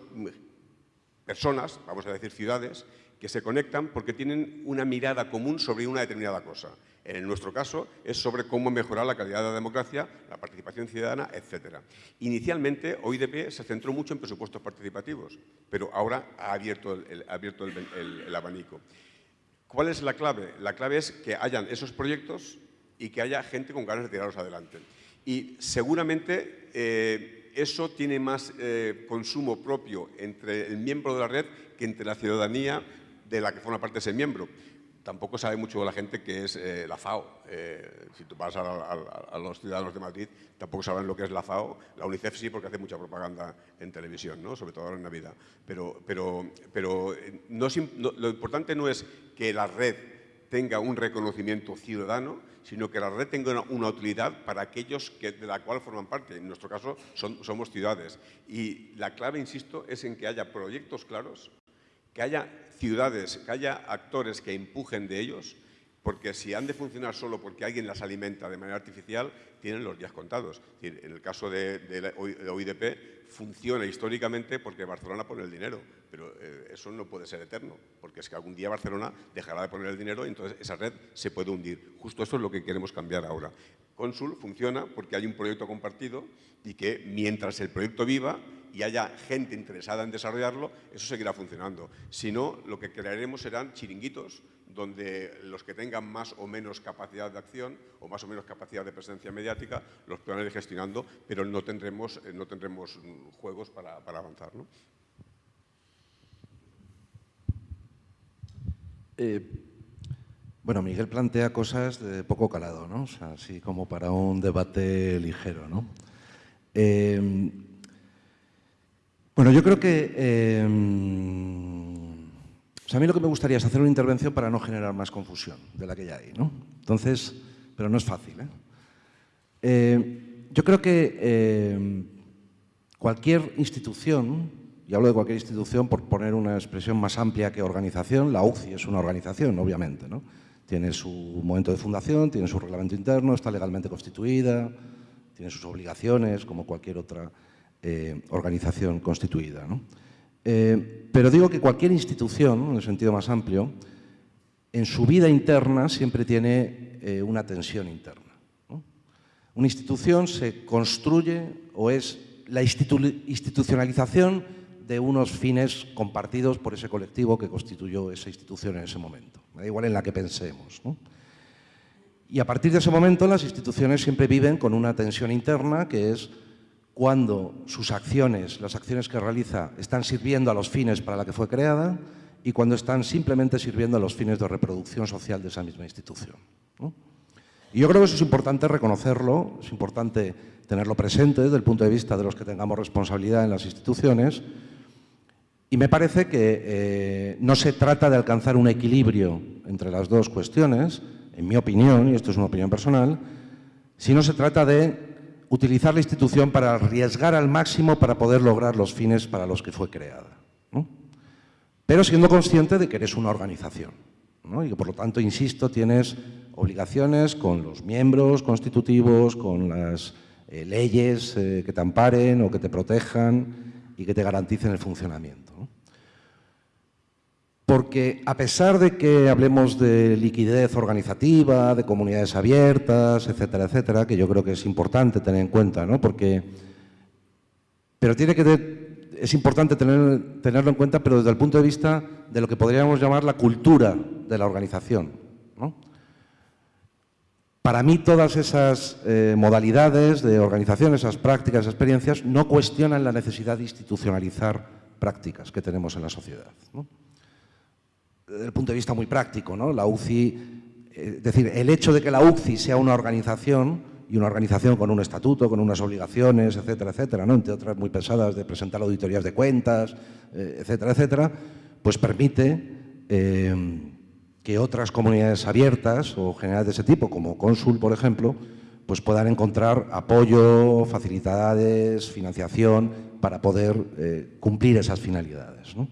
personas, vamos a decir ciudades, que se conectan porque tienen una mirada común sobre una determinada cosa. En nuestro caso es sobre cómo mejorar la calidad de la democracia, la participación ciudadana, etc. Inicialmente OIDP se centró mucho en presupuestos participativos, pero ahora ha abierto el, abanico. ¿Cuál es la clave? La clave es que hayan esos proyectos y que haya gente con ganas de tirarlos adelante. Y seguramente eh, eso tiene más eh, consumo propio entre el miembro de la red que entre la ciudadanía de la que forma parte ese miembro. Tampoco sabe mucho la gente que es eh, la FAO. Eh, si tú vas a, los ciudadanos de Madrid, tampoco saben lo que es la FAO. La UNICEF sí, porque hace mucha propaganda en televisión, ¿no? sobre todo ahora en Navidad. Pero, pero, pero eh, lo importante no es que la red tenga un reconocimiento ciudadano, sino que la red tenga una, utilidad para aquellos que, de la cual forman parte. En nuestro caso somos ciudades. Y la clave, insisto, es en que haya proyectos claros, que haya ciudades, que haya actores que empujen de ellos, porque si han de funcionar solo porque alguien las alimenta de manera artificial, tienen los días contados. en el caso de, de OIDP, funciona históricamente porque Barcelona pone el dinero, pero eh, eso no puede ser eterno, porque es que algún día Barcelona dejará de poner el dinero y entonces esa red se puede hundir. Justo eso es lo que queremos cambiar ahora. Consul funciona porque hay un proyecto compartido y que mientras el proyecto viva, y haya gente interesada en desarrollarlo, eso seguirá funcionando. Si no, lo que crearemos serán chiringuitos donde los que tengan más o menos capacidad de acción o más o menos capacidad de presencia mediática los puedan ir gestionando, pero no tendremos, eh, no tendremos juegos para, avanzar. ¿no? Eh, bueno, Miguel plantea cosas de poco calado, ¿no? O sea, así como para un debate ligero, ¿no? Eh, bueno, yo creo que... o sea, a mí lo que me gustaría es hacer una intervención para no generar más confusión de la que ya hay, ¿no? Entonces, pero no es fácil, ¿eh? eh yo creo que eh, cualquier institución, y hablo de cualquier institución por poner una expresión más amplia que organización, la UCI es una organización, obviamente, ¿no? Tiene su momento de fundación, tiene su reglamento interno, está legalmente constituida, tiene sus obligaciones, como cualquier otra eh, organización constituida. ¿no? Eh, pero digo que cualquier institución, en el sentido más amplio, en su vida interna siempre tiene eh, una tensión interna. Una institución se construye o es la institucionalización de unos fines compartidos por ese colectivo que constituyó esa institución en ese momento, da igual en la que pensemos. Y a partir de ese momento las instituciones siempre viven con una tensión interna que es cuando sus acciones, las acciones que realiza, están sirviendo a los fines para la que fue creada y cuando están simplemente sirviendo a los fines de reproducción social de esa misma institución. Y yo creo que eso es importante reconocerlo, es importante tenerlo presente desde el punto de vista de los que tengamos responsabilidad en las instituciones y me parece que eh, no se trata de alcanzar un equilibrio entre las dos cuestiones, en mi opinión, y esto es una opinión personal, sino se trata de utilizar la institución para arriesgar al máximo para poder lograr los fines para los que fue creada. Pero siendo consciente de que eres una organización y que por lo tanto, insisto, tienes obligaciones con los miembros constitutivos, con las eh, leyes eh, que te amparen o que te protejan y que te garanticen el funcionamiento. Porque a pesar de que hablemos de liquidez organizativa, de comunidades abiertas, etcétera, etcétera, que yo creo que es importante tener en cuenta, ¿no? Porque, pero tiene que es importante tener, tenerlo en cuenta, pero desde el punto de vista de lo que podríamos llamar la cultura de la organización. Para mí todas esas eh, modalidades de organización, esas prácticas, esas experiencias, no cuestionan la necesidad de institucionalizar prácticas que tenemos en la sociedad desde el punto de vista muy práctico, ¿no? La UCI, eh, es decir, el hecho de que la UCI sea una organización y una organización con un estatuto, con unas obligaciones, etcétera, etcétera, ¿no? entre otras muy pesadas de presentar auditorías de cuentas, eh, etcétera, etcétera, pues permite eh, que otras comunidades abiertas o generales de ese tipo, como Consul, por ejemplo, pues puedan encontrar apoyo, facilidades, financiación para poder cumplir esas finalidades. ¿no?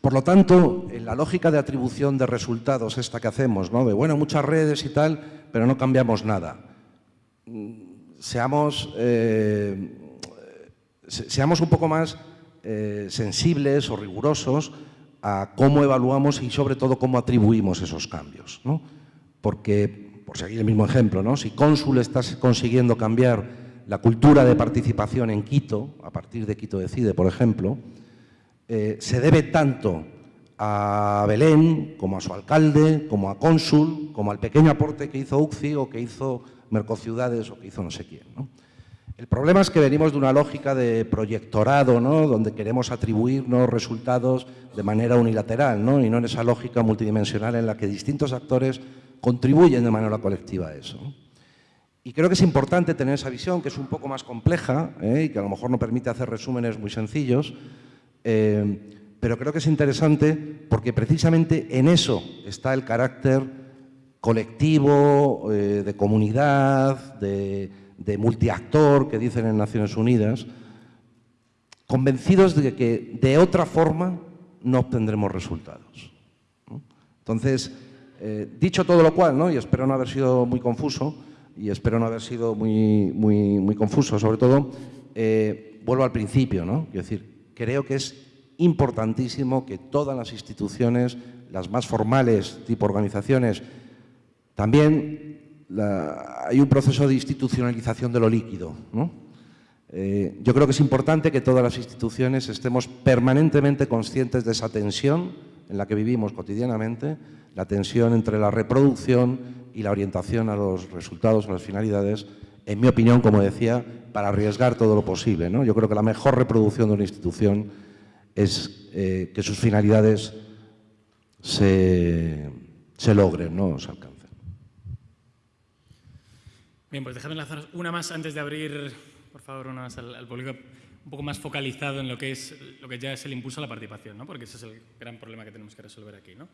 Por lo tanto, en la lógica de atribución de resultados esta que hacemos, ¿no? de bueno, muchas redes y tal, pero no cambiamos nada. Seamos, eh, seamos un poco más eh, sensibles o rigurosos a cómo evaluamos y sobre todo cómo atribuimos esos cambios. Porque, por seguir el mismo ejemplo, ¿no? si Cónsul está consiguiendo cambiar la cultura de participación en Quito, a partir de Quito Decide, por ejemplo, eh, se debe tanto a Belén, como a su alcalde, como a Cónsul, como al pequeño aporte que hizo UCI o que hizo Mercociudades o que hizo no sé quién. El problema es que venimos de una lógica de proyectorado, ¿no? donde queremos atribuirnos resultados de manera unilateral ¿no? y no en esa lógica multidimensional en la que distintos actores contribuyen de manera colectiva a eso. Y creo que es importante tener esa visión, que es un poco más compleja ¿eh? y que a lo mejor no permite hacer resúmenes muy sencillos, eh, pero creo que es interesante porque precisamente en eso está el carácter colectivo, eh, de comunidad, de, multiactor que dicen en Naciones Unidas, convencidos de que de otra forma no obtendremos resultados. Entonces, eh, dicho todo lo cual, y espero no haber sido muy confuso, y espero no haber sido muy, muy, muy confuso sobre todo, vuelvo al principio, ¿no? Es decir, creo que es importantísimo que todas las instituciones, las más formales, tipo organizaciones, también hay un proceso de institucionalización de lo líquido. Eh, yo creo que es importante que todas las instituciones estemos permanentemente conscientes de esa tensión en la que vivimos cotidianamente, la tensión entre la reproducción y la orientación a los resultados, a las finalidades, en mi opinión, como decía, para arriesgar todo lo posible. ¿no? Yo creo que la mejor reproducción de una institución es eh, que sus finalidades se, logren, no se alcancen. Bien, pues déjame lanzar una más antes de abrir, por favor, una más al, público un poco más focalizado en lo que, es, lo que ya es el impulso a la participación, ¿no? porque ese es el gran problema que tenemos que resolver aquí. ¿no?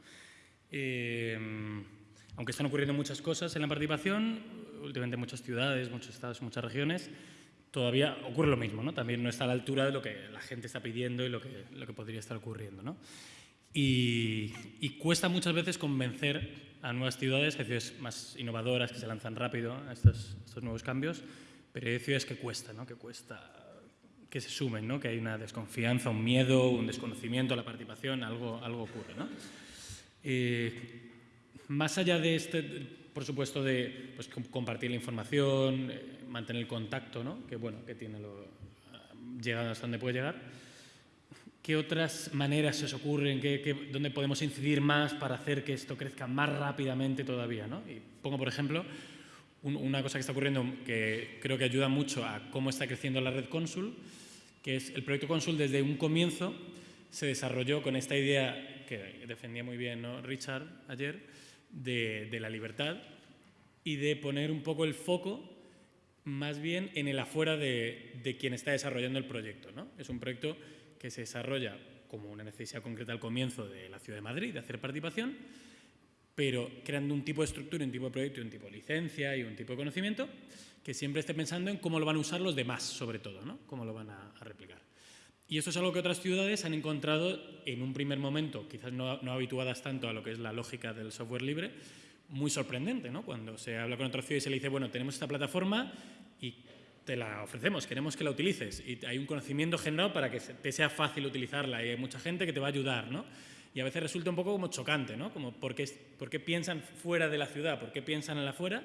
Eh, aunque están ocurriendo muchas cosas en la participación, últimamente en muchas ciudades, muchos estados, muchas regiones, todavía ocurre lo mismo, ¿no? También no está a la altura de lo que la gente está pidiendo y lo que, lo que podría estar ocurriendo, ¿no? Y, cuesta muchas veces convencer a nuevas ciudades, a ciudades más innovadoras que se lanzan rápido a estos, estos nuevos cambios, pero hay ciudades que cuesta, ¿no? Que cuesta que se sumen, ¿no? Que hay una desconfianza, un miedo, un desconocimiento a la participación, algo, algo ocurre, ¿no? Eh, más allá de este, por supuesto, de pues, compartir la información, eh, mantener el contacto, ¿no? que bueno, que tiene lo, llega hasta donde puede llegar, ¿qué otras maneras se os ocurren? ¿Qué, dónde podemos incidir más para hacer que esto crezca más rápidamente todavía? ¿no? Y pongo, por ejemplo, una cosa que está ocurriendo que creo que ayuda mucho a cómo está creciendo la red Consul, que es el proyecto Consul desde un comienzo se desarrolló con esta idea que defendía muy bien Richard ayer, de, la libertad y de poner un poco el foco más bien en el afuera de, quien está desarrollando el proyecto. ¿no? Es un proyecto que se desarrolla como una necesidad concreta al comienzo de la Ciudad de Madrid, de hacer participación, pero creando un tipo de estructura, un tipo de proyecto, un tipo de licencia y un tipo de conocimiento que siempre esté pensando en cómo lo van a usar los demás, sobre todo, ¿no? cómo lo van a, replicar. Y eso es algo que otras ciudades han encontrado en un primer momento, quizás no, habituadas tanto a lo que es la lógica del software libre, muy sorprendente, ¿no? Cuando se habla con otra ciudad y se le dice, bueno, tenemos esta plataforma y te la ofrecemos, queremos que la utilices. Y hay un conocimiento generado para que te sea fácil utilizarla y hay mucha gente que te va a ayudar, ¿no? y a veces resulta un poco como chocante, ¿no? Como ¿por qué, por qué piensan fuera de la ciudad? ¿Por qué piensan en la fuera?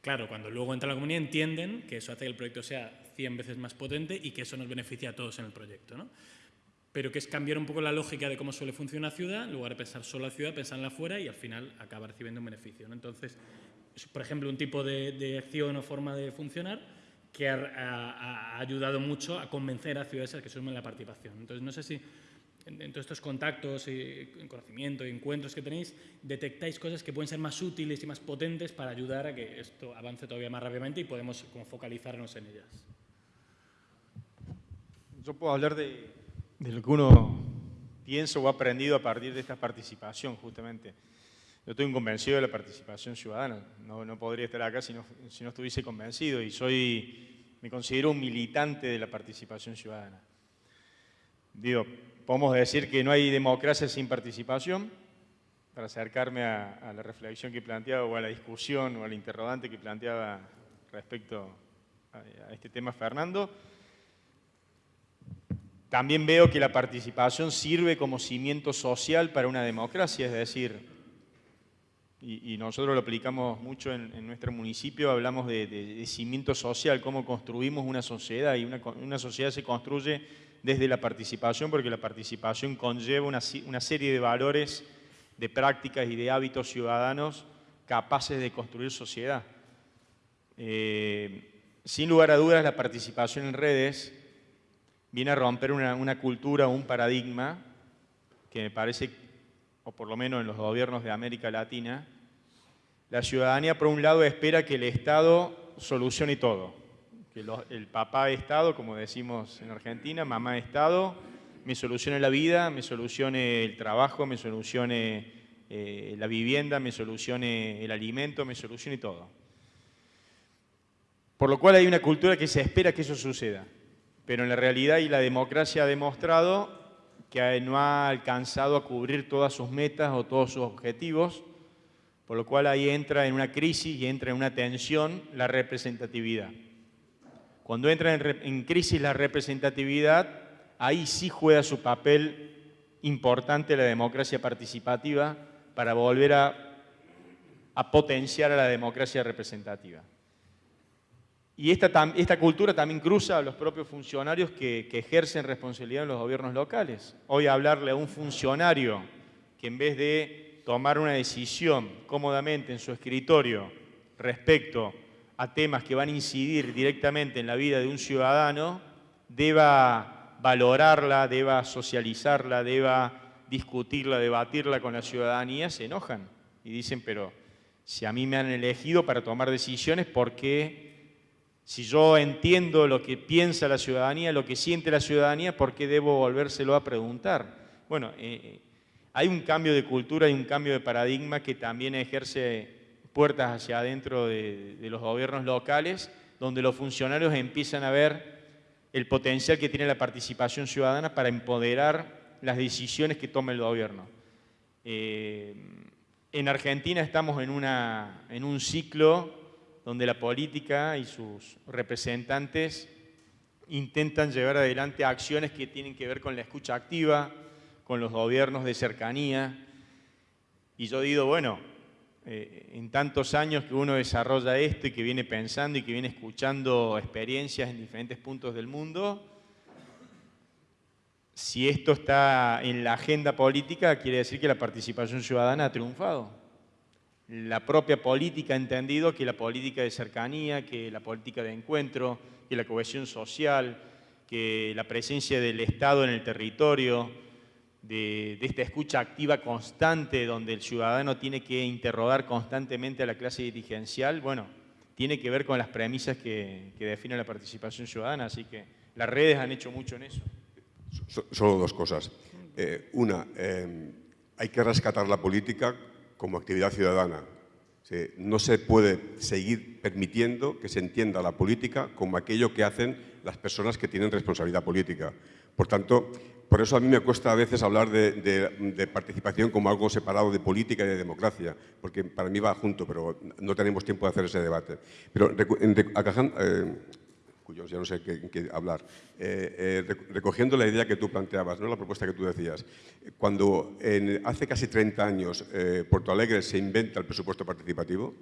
Claro, cuando luego entra la comunidad entienden que eso hace que el proyecto sea 100 veces más potente y que eso nos beneficia a todos en el proyecto, ¿no? Pero que es cambiar un poco la lógica de cómo suele funcionar la ciudad, en lugar de pensar solo la ciudad, pensar en la fuera y al final acaba recibiendo un beneficio, ¿no? Entonces, por ejemplo, un tipo de, acción o forma de funcionar que ha, ha, ayudado mucho a convencer a ciudades a que sumen la participación. Entonces, no sé si en, todos estos contactos y conocimiento y encuentros que tenéis, detectáis cosas que pueden ser más útiles y más potentes para ayudar a que esto avance todavía más rápidamente y podemos como focalizarnos en ellas. Yo puedo hablar de, de lo que uno piensa o ha aprendido a partir de esta participación, justamente. Yo estoy convencido de la participación ciudadana. No, podría estar acá si no, si no estuviese convencido y soy, me considero un militante de la participación ciudadana. Digo, podemos decir que no hay democracia sin participación, para acercarme a, la reflexión que planteaba o a la discusión o al interrogante que planteaba respecto a, este tema Fernando. También veo que la participación sirve como cimiento social para una democracia, es decir, y, nosotros lo aplicamos mucho en, nuestro municipio, hablamos de, cimiento social, cómo construimos una sociedad, y una, sociedad se construye desde la participación, porque la participación conlleva una, serie de valores, de prácticas y de hábitos ciudadanos capaces de construir sociedad. Eh, sin lugar a dudas, la participación en redes viene a romper una, cultura, un paradigma que me parece, o por lo menos en los gobiernos de América Latina, la ciudadanía por un lado espera que el Estado solucione todo que el papá Estado, como decimos en Argentina, mamá Estado, me solucione la vida, me solucione el trabajo, me solucione eh, la vivienda, me solucione el alimento, me solucione todo. Por lo cual hay una cultura que se espera que eso suceda, pero en la realidad y la democracia ha demostrado que no ha alcanzado a cubrir todas sus metas o todos sus objetivos, por lo cual ahí entra en una crisis y entra en una tensión la representatividad. Cuando entra en, crisis la representatividad, ahí sí juega su papel importante la democracia participativa para volver a, potenciar a la democracia representativa. Y esta, esta, cultura también cruza a los propios funcionarios que, que, ejercen responsabilidad en los gobiernos locales. Hoy hablarle a un funcionario que en vez de tomar una decisión cómodamente en su escritorio respecto a temas que van a incidir directamente en la vida de un ciudadano, deba valorarla, deba socializarla, deba discutirla, debatirla con la ciudadanía, se enojan y dicen, pero si a mí me han elegido para tomar decisiones, ¿por qué si yo entiendo lo que piensa la ciudadanía, lo que siente la ciudadanía, ¿por qué debo volvérselo a preguntar? Bueno, eh, eh, hay un cambio de cultura, hay un cambio de paradigma que también ejerce puertas hacia adentro de, los gobiernos locales, donde los funcionarios empiezan a ver el potencial que tiene la participación ciudadana para empoderar las decisiones que toma el gobierno. Eh, en Argentina estamos en un ciclo donde la política y sus representantes intentan llevar adelante acciones que tienen que ver con la escucha activa, con los gobiernos de cercanía, Y yo digo, bueno, eh, en tantos años que uno desarrolla esto y que viene pensando y que viene escuchando experiencias en diferentes puntos del mundo, si esto está en la agenda política, quiere decir que la participación ciudadana ha triunfado. La propia política ha entendido que la política de cercanía, que la política de encuentro, que la cohesión social, que la presencia del Estado en el territorio, de, esta escucha activa constante donde el ciudadano tiene que interrogar constantemente a la clase dirigencial, bueno, tiene que ver con las premisas que, que definen la participación ciudadana, así que las redes han hecho mucho en eso. Solo dos cosas. Eh, una, eh, hay que rescatar la política como actividad ciudadana. no se puede seguir permitiendo que se entienda la política como aquello que hacen las personas que tienen responsabilidad política. Por tanto, por eso a mí me cuesta a veces hablar de, participación como algo separado de política y de democracia, porque para mí va junto, pero no tenemos tiempo de hacer ese debate. Pero eh, cuyos ya no sé qué, hablar, eh, eh, recogiendo la idea que tú planteabas, ¿no? la propuesta que tú decías, cuando hace casi 30 años Porto Alegre se inventa el presupuesto participativo,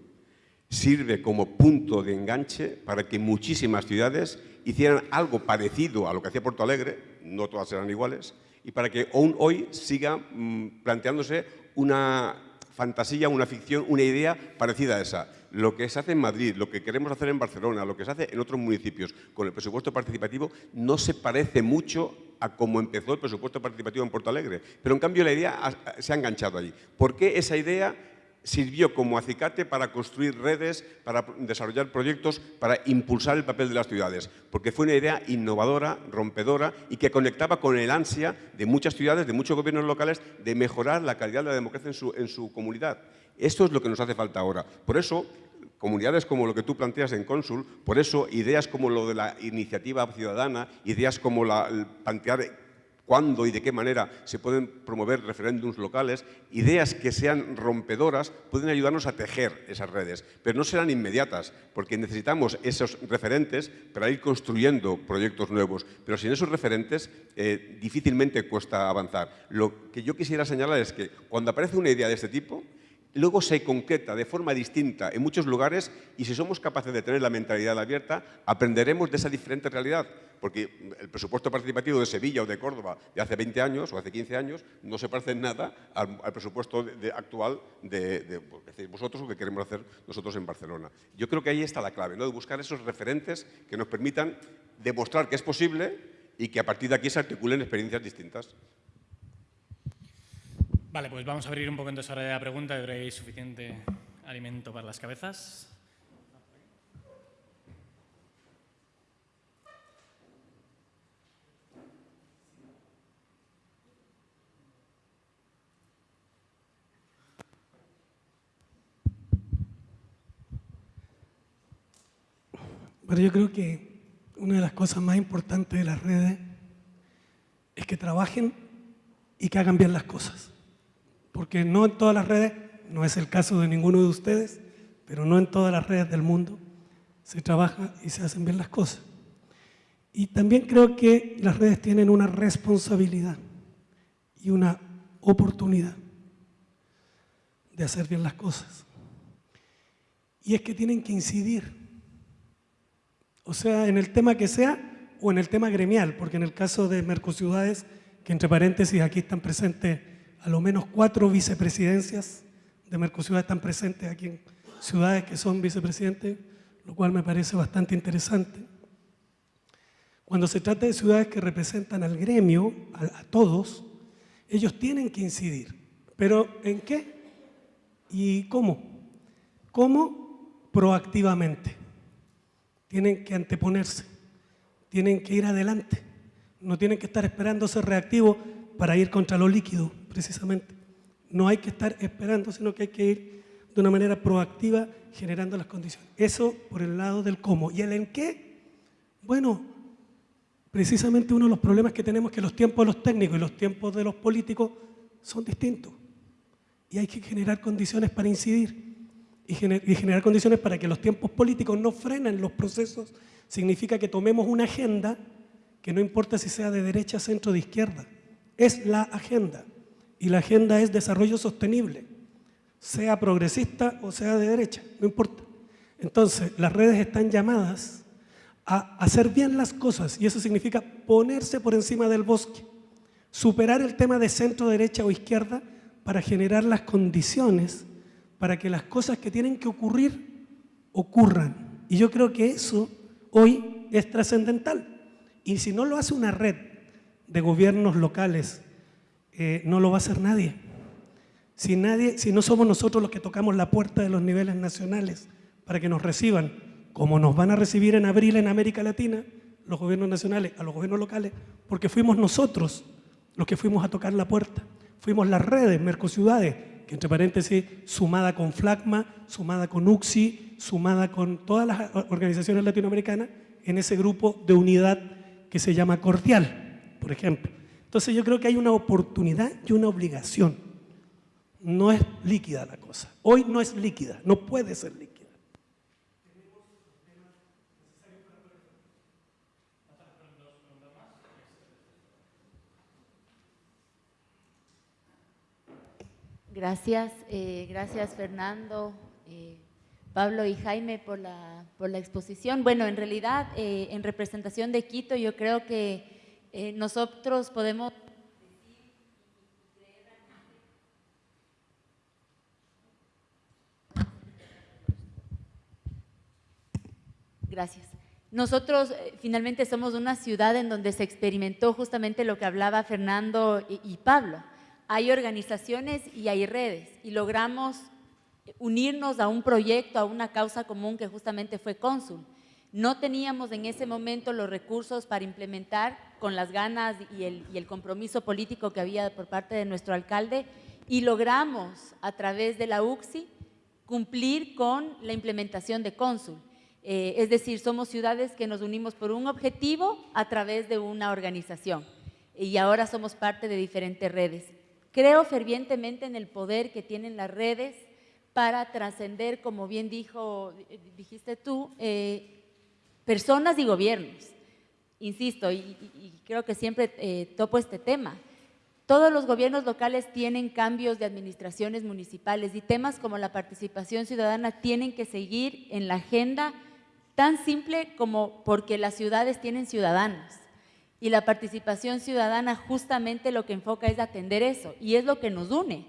sirve como punto de enganche para que muchísimas ciudades hicieran algo parecido a lo que hacía Porto Alegre, no todas serán iguales, y para que aún hoy siga mm, planteándose una fantasía, una ficción, una idea parecida a esa. Lo que se hace en Madrid, lo que queremos hacer en Barcelona, lo que se hace en otros municipios con el presupuesto participativo no se parece mucho a cómo empezó el presupuesto participativo en Porto Alegre. Pero en cambio la idea se ha enganchado allí. ¿Por qué esa idea sirvió como acicate para construir redes, para desarrollar proyectos, para impulsar el papel de las ciudades, porque fue una idea innovadora, rompedora y que conectaba con el ansia de muchas ciudades, de muchos gobiernos locales, de mejorar la calidad de la democracia en su, comunidad. Esto es lo que nos hace falta ahora. Por eso, comunidades como lo que tú planteas en Cónsul, por eso ideas como lo de la iniciativa ciudadana, ideas como la, plantear cuándo y de qué manera se pueden promover referéndums locales, ideas que sean rompedoras pueden ayudarnos a tejer esas redes, pero no serán inmediatas, porque necesitamos esos referentes para ir construyendo proyectos nuevos, pero sin esos referentes eh, difícilmente cuesta avanzar. Lo que yo quisiera señalar es que cuando aparece una idea de este tipo, luego se concreta de forma distinta en muchos lugares y si somos capaces de tener la mentalidad abierta, aprenderemos de esa diferente realidad. Porque el presupuesto participativo de Sevilla o de Córdoba de hace 20 años o hace 15 años no se parece en nada al, presupuesto actual de, vosotros o que queremos hacer nosotros en Barcelona. Yo creo que ahí está la clave, ¿no? de buscar esos referentes que nos permitan demostrar que es posible y que a partir de aquí se articulen experiencias distintas. Vale, pues vamos a abrir un poco entonces ahora de la pregunta. Hay suficiente alimento para las cabezas. Pero yo creo que una de las cosas más importantes de las redes es que trabajen y que hagan bien las cosas porque no en todas las redes, no es el caso de ninguno de ustedes, pero no en todas las redes del mundo se trabaja y se hacen bien las cosas. Y también creo que las redes tienen una responsabilidad y una oportunidad de hacer bien las cosas. Y es que tienen que incidir, o sea, en el tema que sea o en el tema gremial, porque en el caso de Mercociudades, que entre paréntesis aquí están presentes a lo menos cuatro vicepresidencias de Mercosur están presentes aquí en ciudades que son vicepresidentes, lo cual me parece bastante interesante. Cuando se trata de ciudades que representan al gremio, a, todos, ellos tienen que incidir. ¿Pero en qué? ¿Y cómo? ¿Cómo? Proactivamente. Tienen que anteponerse, tienen que ir adelante, no tienen que estar esperando ser reactivos para ir contra lo líquido precisamente. No hay que estar esperando, sino que hay que ir de una manera proactiva generando las condiciones. Eso por el lado del cómo. ¿Y el en qué? Bueno, precisamente uno de los problemas que tenemos es que los tiempos de los técnicos y los tiempos de los políticos son distintos. Y hay que generar condiciones para incidir y, generar condiciones para que los tiempos políticos no frenen los procesos. Significa que tomemos una agenda que no importa si sea de derecha, centro o de izquierda. Es la agenda y la agenda es desarrollo sostenible. sea progresista o sea de derecha, no importa. Entonces, las redes están llamadas a hacer bien las cosas y eso significa ponerse por encima del bosque, superar el tema de centro, derecha o izquierda para generar las condiciones para que las cosas que tienen que ocurrir ocurran. Y yo creo que eso hoy es trascendental. Y si no lo hace una red de gobiernos locales, eh, no lo va a hacer nadie. Si, no somos nosotros los que tocamos la puerta de los niveles nacionales para que nos reciban, como nos van a recibir en abril en América Latina, los gobiernos nacionales a los gobiernos locales, porque fuimos nosotros los que fuimos a tocar la puerta. Fuimos las redes, Mercociudades, que entre paréntesis, sumada con FLACMA, sumada con UXI, sumada con todas las organizaciones latinoamericanas, en ese grupo de unidad que se llama Cordial, por ejemplo. Entonces yo creo que hay una oportunidad y una obligación. No es líquida la cosa. Hoy no es líquida, no puede ser líquida. Gracias, eh, gracias Fernando, eh, Pablo y Jaime por la, por la exposición. Bueno, en realidad, eh, en representación de Quito, yo creo que nosotros podemos Gracias. Nosotros finalmente somos una ciudad en donde se experimentó justamente lo que hablaba Fernando y Pablo hay organizaciones y hay redes y logramos unirnos a un proyecto, a una causa común que justamente fue Cónsul. No teníamos en ese momento los recursos para implementar con las ganas y el, compromiso político que había por parte de nuestro alcalde y logramos a través de la UCSI cumplir con la implementación de Cónsul. Eh, es decir, somos ciudades que nos unimos por un objetivo a través de una organización y ahora somos parte de diferentes redes. Creo fervientemente en el poder que tienen las redes para trascender, como bien dijo, dijiste tú, eh, personas y gobiernos. Insisto, y, creo que siempre eh, topo este tema. Todos los gobiernos locales tienen cambios de administraciones municipales y temas como la participación ciudadana tienen que seguir en la agenda tan simple como porque las ciudades tienen ciudadanos. Y la participación ciudadana justamente lo que enfoca es atender eso y es lo que nos une.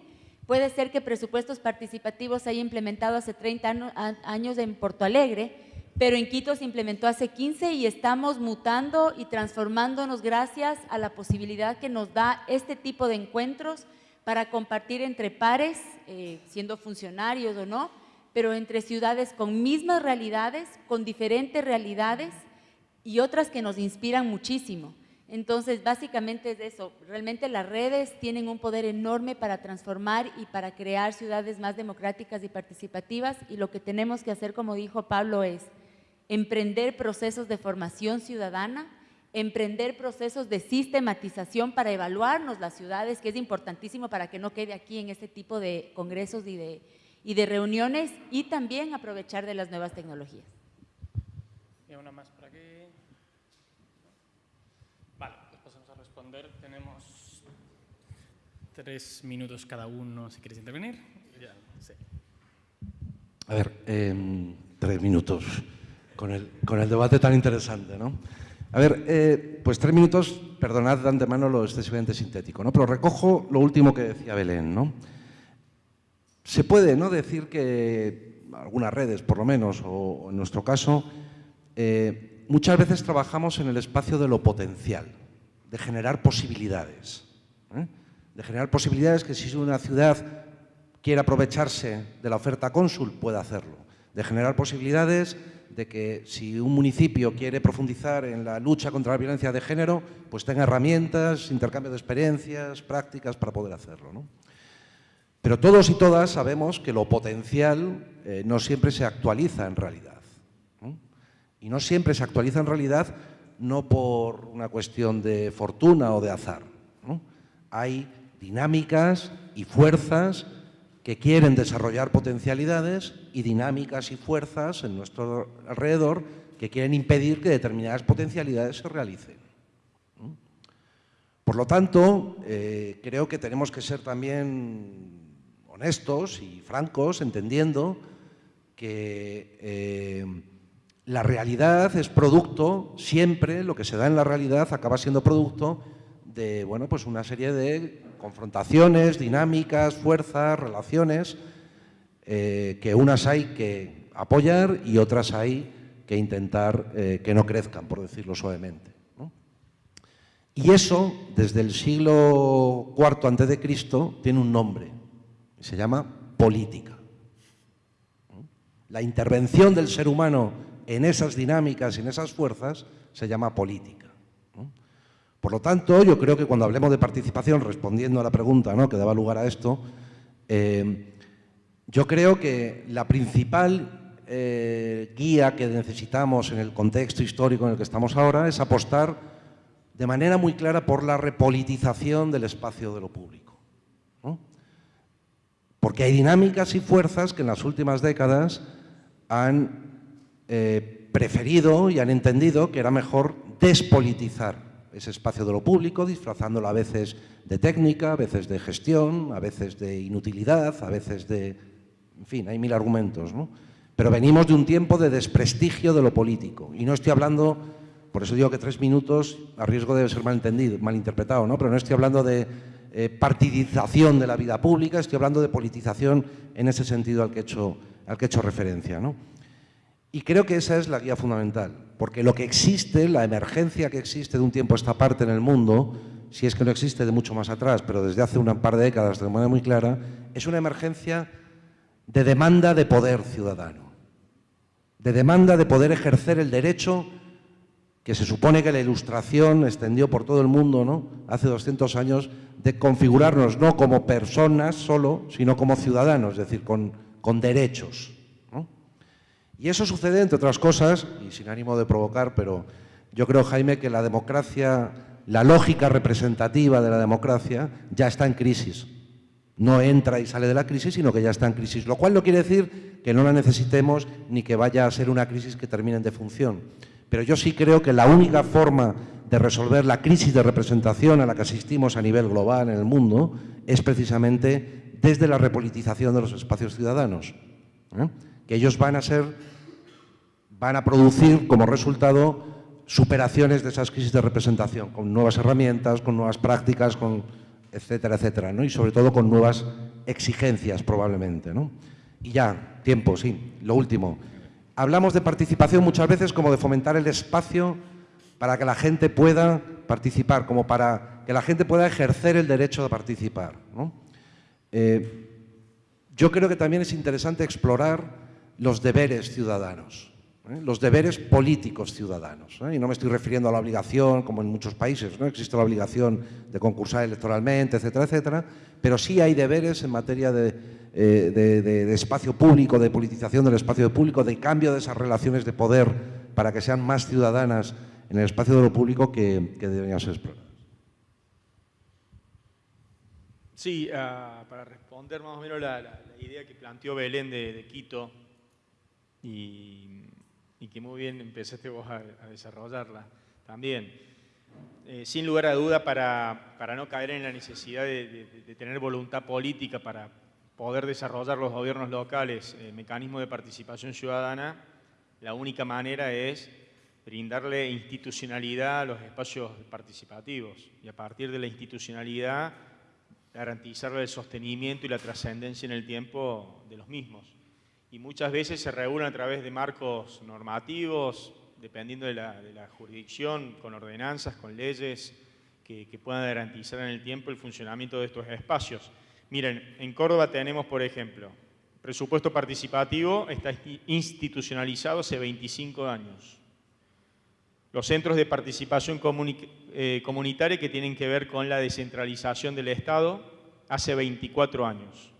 Puede ser que presupuestos participativos se haya implementado hace 30 años en Porto Alegre, pero en Quito se implementó hace 15 y estamos mutando y transformándonos gracias a la posibilidad que nos da este tipo de encuentros para compartir entre pares, eh, siendo funcionarios o no, pero entre ciudades con mismas realidades, con diferentes realidades y otras que nos inspiran muchísimo. Entonces, básicamente es eso. Realmente las redes tienen un poder enorme para transformar y para crear ciudades más democráticas y participativas y lo que tenemos que hacer, como dijo Pablo, es emprender procesos de formación ciudadana, emprender procesos de sistematización para evaluarnos las ciudades, que es importantísimo para que no quede aquí en este tipo de congresos y de, y de reuniones, y también aprovechar de las nuevas tecnologías. Y una más por aquí. Tenemos tres minutos cada uno, si queréis intervenir. A ver, em, tres minutos con el, debate tan interesante, ¿no? A ver, eh, pues tres minutos, perdonad de antemano lo excesivamente sintético, ¿no? Pero recojo lo último que decía Belén, ¿no? Se puede ¿no? decir que algunas redes, por lo menos, o en nuestro caso, eh, muchas veces trabajamos en el espacio de lo potencial de generar posibilidades. ¿eh? De generar posibilidades que si una ciudad quiere aprovecharse de la oferta cónsul, pueda hacerlo. De generar posibilidades de que si un municipio quiere profundizar en la lucha contra la violencia de género, pues tenga herramientas, intercambio de experiencias, prácticas para poder hacerlo. Pero todos y todas sabemos que lo potencial eh, no siempre se actualiza en realidad. Y no siempre se actualiza en realidad no por una cuestión de fortuna o de azar. Hay dinámicas y fuerzas que quieren desarrollar potencialidades y dinámicas y fuerzas en nuestro alrededor que quieren impedir que determinadas potencialidades se realicen. Por lo tanto, eh, creo que tenemos que ser también honestos y francos, entendiendo que eh, la realidad es producto, siempre lo que se da en la realidad acaba siendo producto de bueno, pues una serie de confrontaciones, dinámicas, fuerzas, relaciones, eh, que unas hay que apoyar y otras hay que intentar eh, que no crezcan, por decirlo suavemente. Y eso, desde el siglo IV a.C., tiene un nombre, se llama política. La intervención del ser humano en esas dinámicas y en esas fuerzas se llama política. Por lo tanto, yo creo que cuando hablemos de participación, respondiendo a la pregunta ¿no? que daba lugar a esto, eh, yo creo que la principal eh, guía que necesitamos en el contexto histórico en el que estamos ahora es apostar de manera muy clara por la repolitización del espacio de lo público. Porque hay dinámicas y fuerzas que en las últimas décadas han eh, preferido y han entendido que era mejor despolitizar ese espacio de lo público, disfrazándolo a veces de técnica, a veces de gestión, a veces de inutilidad, a veces de... En fin, hay mil argumentos, ¿no? Pero venimos de un tiempo de desprestigio de lo político. Y no estoy hablando, por eso digo que tres minutos, a riesgo de ser malentendido, malinterpretado, ¿no? Pero no estoy hablando de eh, partidización de la vida pública, estoy hablando de politización en ese sentido al que he hecho, al que he hecho referencia, ¿no? Y creo que esa es la guía fundamental, porque lo que existe, la emergencia que existe de un tiempo a esta parte en el mundo, si es que no existe de mucho más atrás, pero desde hace un par de décadas de manera muy clara, es una emergencia de demanda de poder ciudadano, de demanda de poder ejercer el derecho que se supone que la ilustración extendió por todo el mundo ¿no? hace 200 años, de configurarnos no como personas solo, sino como ciudadanos, es decir, con derechos. Y eso sucede, entre otras cosas, y sin ánimo de provocar, pero yo creo, Jaime, que la democracia, la lógica representativa de la democracia ya está en crisis. No entra y sale de la crisis, sino que ya está en crisis. Lo cual no quiere decir que no la necesitemos ni que vaya a ser una crisis que termine en defunción. Pero yo sí creo que la única forma de resolver la crisis de representación a la que asistimos a nivel global en el mundo es precisamente desde la repolitización de los espacios ciudadanos. ¿eh? Que ellos van a ser van a producir como resultado superaciones de esas crisis de representación, con nuevas herramientas, con nuevas prácticas, con etcétera, etcétera, y sobre todo con nuevas exigencias probablemente. Y ya, tiempo, sí, lo último. Hablamos de participación muchas veces como de fomentar el espacio para que la gente pueda participar, como para que la gente pueda ejercer el derecho de participar. Eh, yo creo que también es interesante explorar los deberes ciudadanos. ¿Eh? los deberes políticos ciudadanos. ¿eh? Y no me estoy refiriendo a la obligación, como en muchos países, ¿no? existe la obligación de concursar electoralmente, etcétera, etcétera, pero sí hay deberes en materia de, eh, espacio público, de politización del espacio público, de cambio de esas relaciones de poder para que sean más ciudadanas en el espacio de lo público que, deberían ser exploradas. Sí, ah, para responder más o menos la, idea que planteó Belén de, de Quito y y que muy bien empezaste vos a, desarrollarla también. Eh, sin lugar a duda, para, para, no caer en la necesidad de, tener voluntad política para poder desarrollar los gobiernos locales eh, mecanismos de participación ciudadana, la única manera es brindarle institucionalidad a los espacios participativos y a partir de la institucionalidad garantizarle el sostenimiento y la trascendencia en el tiempo de los mismos y muchas veces se regulan a través de marcos normativos, dependiendo de la, jurisdicción, con ordenanzas, con leyes que, puedan garantizar en el tiempo el funcionamiento de estos espacios. Miren, en Córdoba tenemos, por ejemplo, presupuesto participativo está institucionalizado hace 25 años. Los centros de participación eh, comunitaria que tienen que ver con la descentralización del Estado hace 24 años.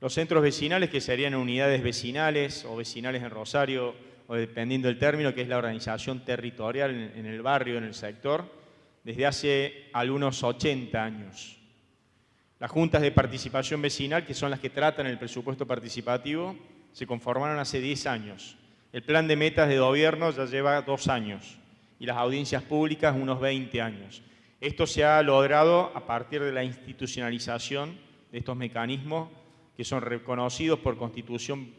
Los centros vecinales, que serían unidades vecinales o vecinales en Rosario, o dependiendo del término, que es la organización territorial en el barrio, en el sector, desde hace algunos 80 años. Las juntas de participación vecinal, que son las que tratan el presupuesto participativo, se conformaron hace 10 años. El plan de metas de gobierno ya lleva dos años y las audiencias públicas unos 20 años. Esto se ha logrado a partir de la institucionalización de estos mecanismos que son reconocidos por constitución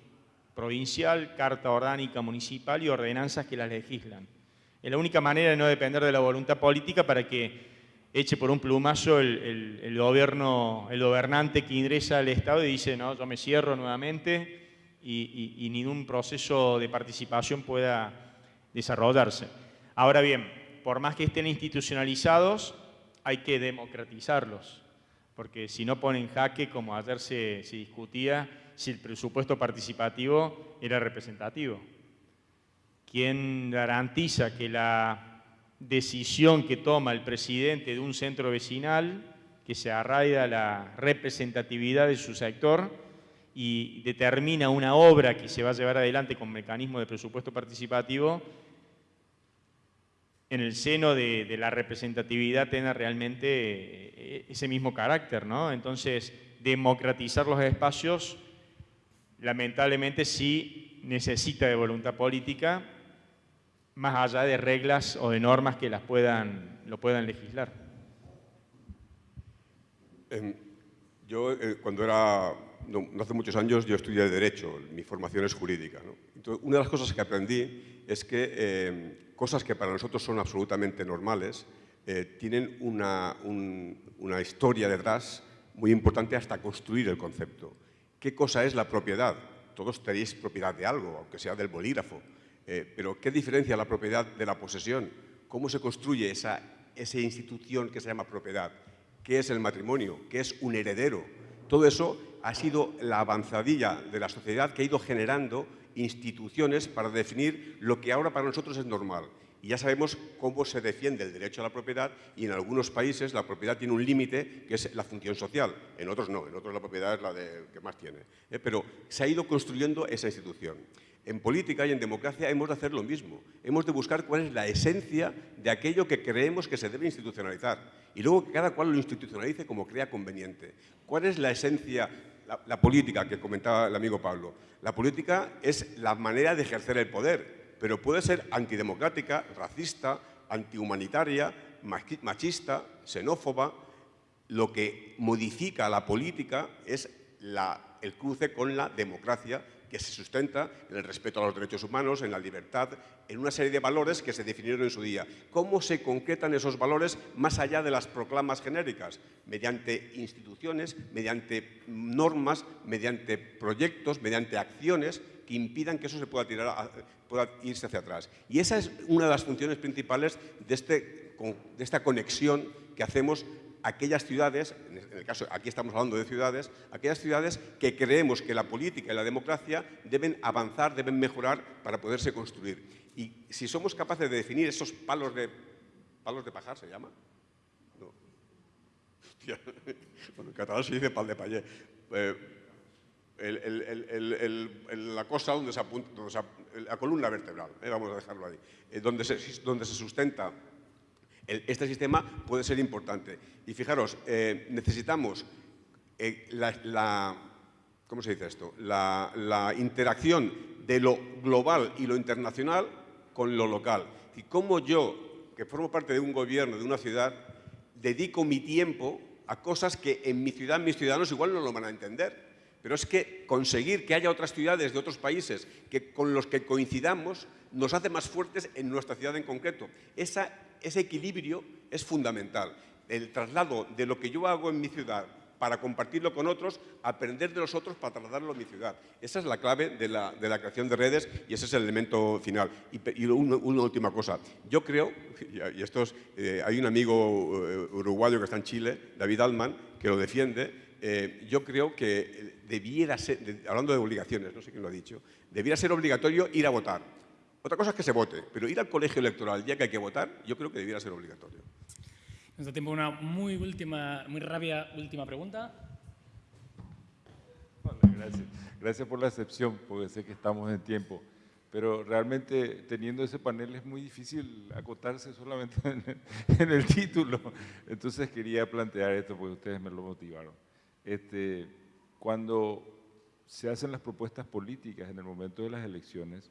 provincial, carta orgánica municipal y ordenanzas que las legislan. Es la única manera de no depender de la voluntad política para que eche por un plumazo el, gobierno, el gobernante que ingresa al Estado y dice, no, yo me cierro nuevamente y, y ningún proceso de participación pueda desarrollarse. Ahora bien, por más que estén institucionalizados, hay que democratizarlos, porque si no ponen jaque, como ayer se, se discutía, si el presupuesto participativo era representativo. ¿Quién garantiza que la decisión que toma el presidente de un centro vecinal, que se arraiga la representatividad de su sector y determina una obra que se va a llevar adelante con mecanismo de presupuesto participativo, en el seno de, la representatividad tenga realmente eh, ese mismo carácter, ¿no? Entonces, democratizar los espacios, lamentablemente sí necesita de voluntad política, más allá de reglas o de normas que las puedan, lo puedan legislar. Em, yo, eh, cuando era, no, hace muchos años, yo estudié Derecho, mi formación es jurídica. Entonces, una de las cosas que aprendí es que em, cosas que para nosotros son absolutamente normales, eh, tienen una, una, historia detrás muy importante hasta construir el concepto. ¿Qué cosa es la propiedad? Todos tenéis propiedad de algo, aunque sea del bolígrafo, eh, pero ¿qué diferencia la propiedad de la posesión? ¿Cómo se construye esa, esa institución que se llama propiedad? ¿Qué es el matrimonio? ¿Qué es un heredero? Todo eso ha sido la avanzadilla de la sociedad que ha ido generando instituciones para definir lo que ahora para nosotros es normal. Y ya sabemos cómo se defiende el derecho a la propiedad y en algunos países la propiedad tiene un límite que es la función social, en otros no, en otros la propiedad es la de, que más tiene. ¿eh? Pero se ha ido construyendo esa institución. En política y en democracia hemos de hacer lo mismo. Hemos de buscar cuál es la esencia de aquello que creemos que se debe institucionalizar y luego que cada cual lo institucionalice como crea conveniente. ¿Cuál es la esencia la, política que comentaba el amigo Pablo. La política es la manera de ejercer el poder, pero puede ser antidemocrática, racista, antihumanitaria, machista, xenófoba. Lo que modifica la política es el cruce con la democracia que se sustenta en el respeto a los derechos humanos, en la libertad, en una serie de valores que se definieron en su día. ¿Cómo se concretan esos valores más allá de las proclamas genéricas? Mediante instituciones, mediante normas, mediante proyectos, mediante acciones que impidan que eso se pueda, tirar pueda irse hacia atrás. Y esa es una de las funciones principales de, este, de esta conexión que hacemos aquellas ciudades, en el caso, aquí estamos hablando de ciudades, aquellas ciudades que creemos que la política y la democracia deben avanzar, deben mejorar para poderse construir. Y si somos capaces de definir esos palos de, palos de pajar, ¿se llama? No. Bueno, en catalán se dice pal de payé. Eh, la cosa donde se apunta, la columna vertebral, eh, vamos a dejarlo ahí, eh, donde, se, donde se sustenta este sistema puede ser importante. Y fijaros, eh, necesitamos eh, la, ¿cómo se dice esto? La, interacción de lo global y lo internacional con lo local. Y cómo yo, que formo parte de un gobierno, de una ciudad, dedico mi tiempo a cosas que en mi ciudad mis ciudadanos igual no lo van a entender. Pero es que conseguir que haya otras ciudades de otros países que, con los que coincidamos nos hace más fuertes en nuestra ciudad en concreto. Esa ese equilibrio es fundamental. El traslado de lo que yo hago en mi ciudad para compartirlo con otros, aprender de los otros para trasladarlo a mi ciudad. Esa es la clave de la, creación de redes y ese es el elemento final. Y, una, última cosa. Yo creo, y esto eh, hay un amigo eh, uruguayo que está en Chile, David Altman, que lo defiende, eh, yo creo que debiera ser, hablando de obligaciones, no sé quién lo ha dicho, debiera ser obligatorio ir a votar. Otra cosa es que se vote, pero ir al colegio electoral ya que hay que votar, yo creo que debiera ser obligatorio. Nos da tiempo una muy última, muy rápida última pregunta. gracias. gracias por la excepción, porque sé que estamos en tiempo. Pero realmente teniendo ese panel es muy difícil acotarse solamente en el, título. Entonces quería plantear esto porque ustedes me lo motivaron. Este, cuando se hacen las propuestas políticas en el momento de las elecciones,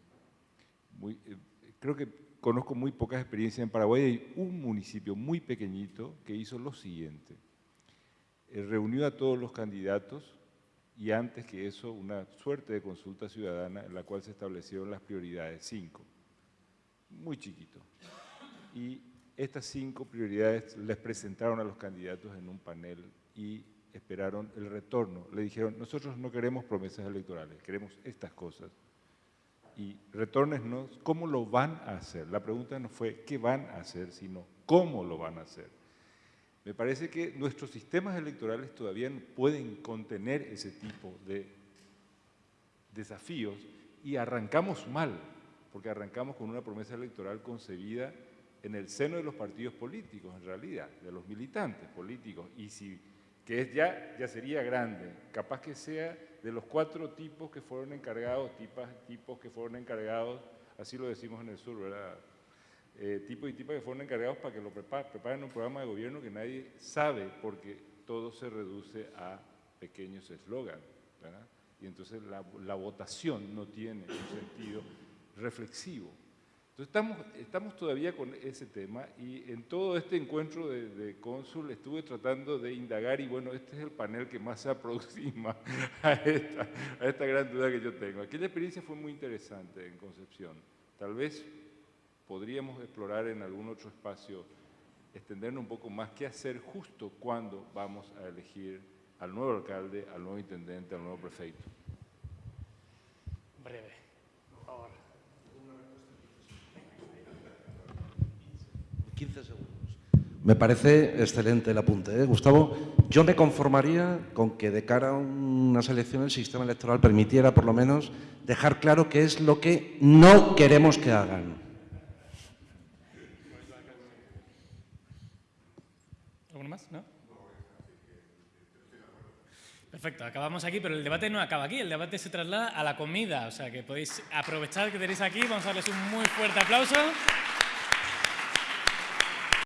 eh, creo que conozco muy pocas experiencias en Paraguay. Hay un municipio muy pequeñito que hizo lo siguiente. Eh, reunió a todos los candidatos y antes que eso una suerte de consulta ciudadana en la cual se establecieron las prioridades, cinco, muy chiquito. Y estas cinco prioridades les presentaron a los candidatos en un panel y esperaron el retorno. Le dijeron, nosotros no queremos promesas electorales, queremos estas cosas. Y retórnenos cómo lo van a hacer. La pregunta no fue qué van a hacer, sino cómo lo van a hacer. Me parece que nuestros sistemas electorales todavía pueden contener ese tipo de desafíos y arrancamos mal, porque arrancamos con una promesa electoral concebida en el seno de los partidos políticos, en realidad, de los militantes políticos, y si, que es ya, ya sería grande, capaz que sea de los cuatro tipos que fueron encargados, tipos que fueron encargados, así lo decimos en el sur, ¿verdad? Eh, tipos y tipas que fueron encargados para que lo preparen, un programa de gobierno que nadie sabe, porque todo se reduce a pequeños eslogans, Y entonces la, la votación no tiene un sentido reflexivo. Entonces estamos, todavía con ese tema y en todo este encuentro de, cónsul estuve tratando de indagar y bueno, este es el panel que más se aproxima a esta, a esta gran duda que yo tengo. Aquella experiencia fue muy interesante en Concepción. Tal vez podríamos explorar en algún otro espacio, extendernos un poco más qué hacer justo cuando vamos a elegir al nuevo alcalde, al nuevo intendente, al nuevo prefecto. Breve. Me parece excelente el apunte, ¿eh? Gustavo. Yo me conformaría con que de cara a unas elecciones el sistema electoral permitiera por lo menos dejar claro qué es lo que no queremos que hagan. ¿Alguno más? ¿No? Perfecto, acabamos aquí, pero el debate no acaba aquí, el debate se traslada a la comida, o sea que podéis aprovechar que tenéis aquí, vamos a darles un muy fuerte aplauso.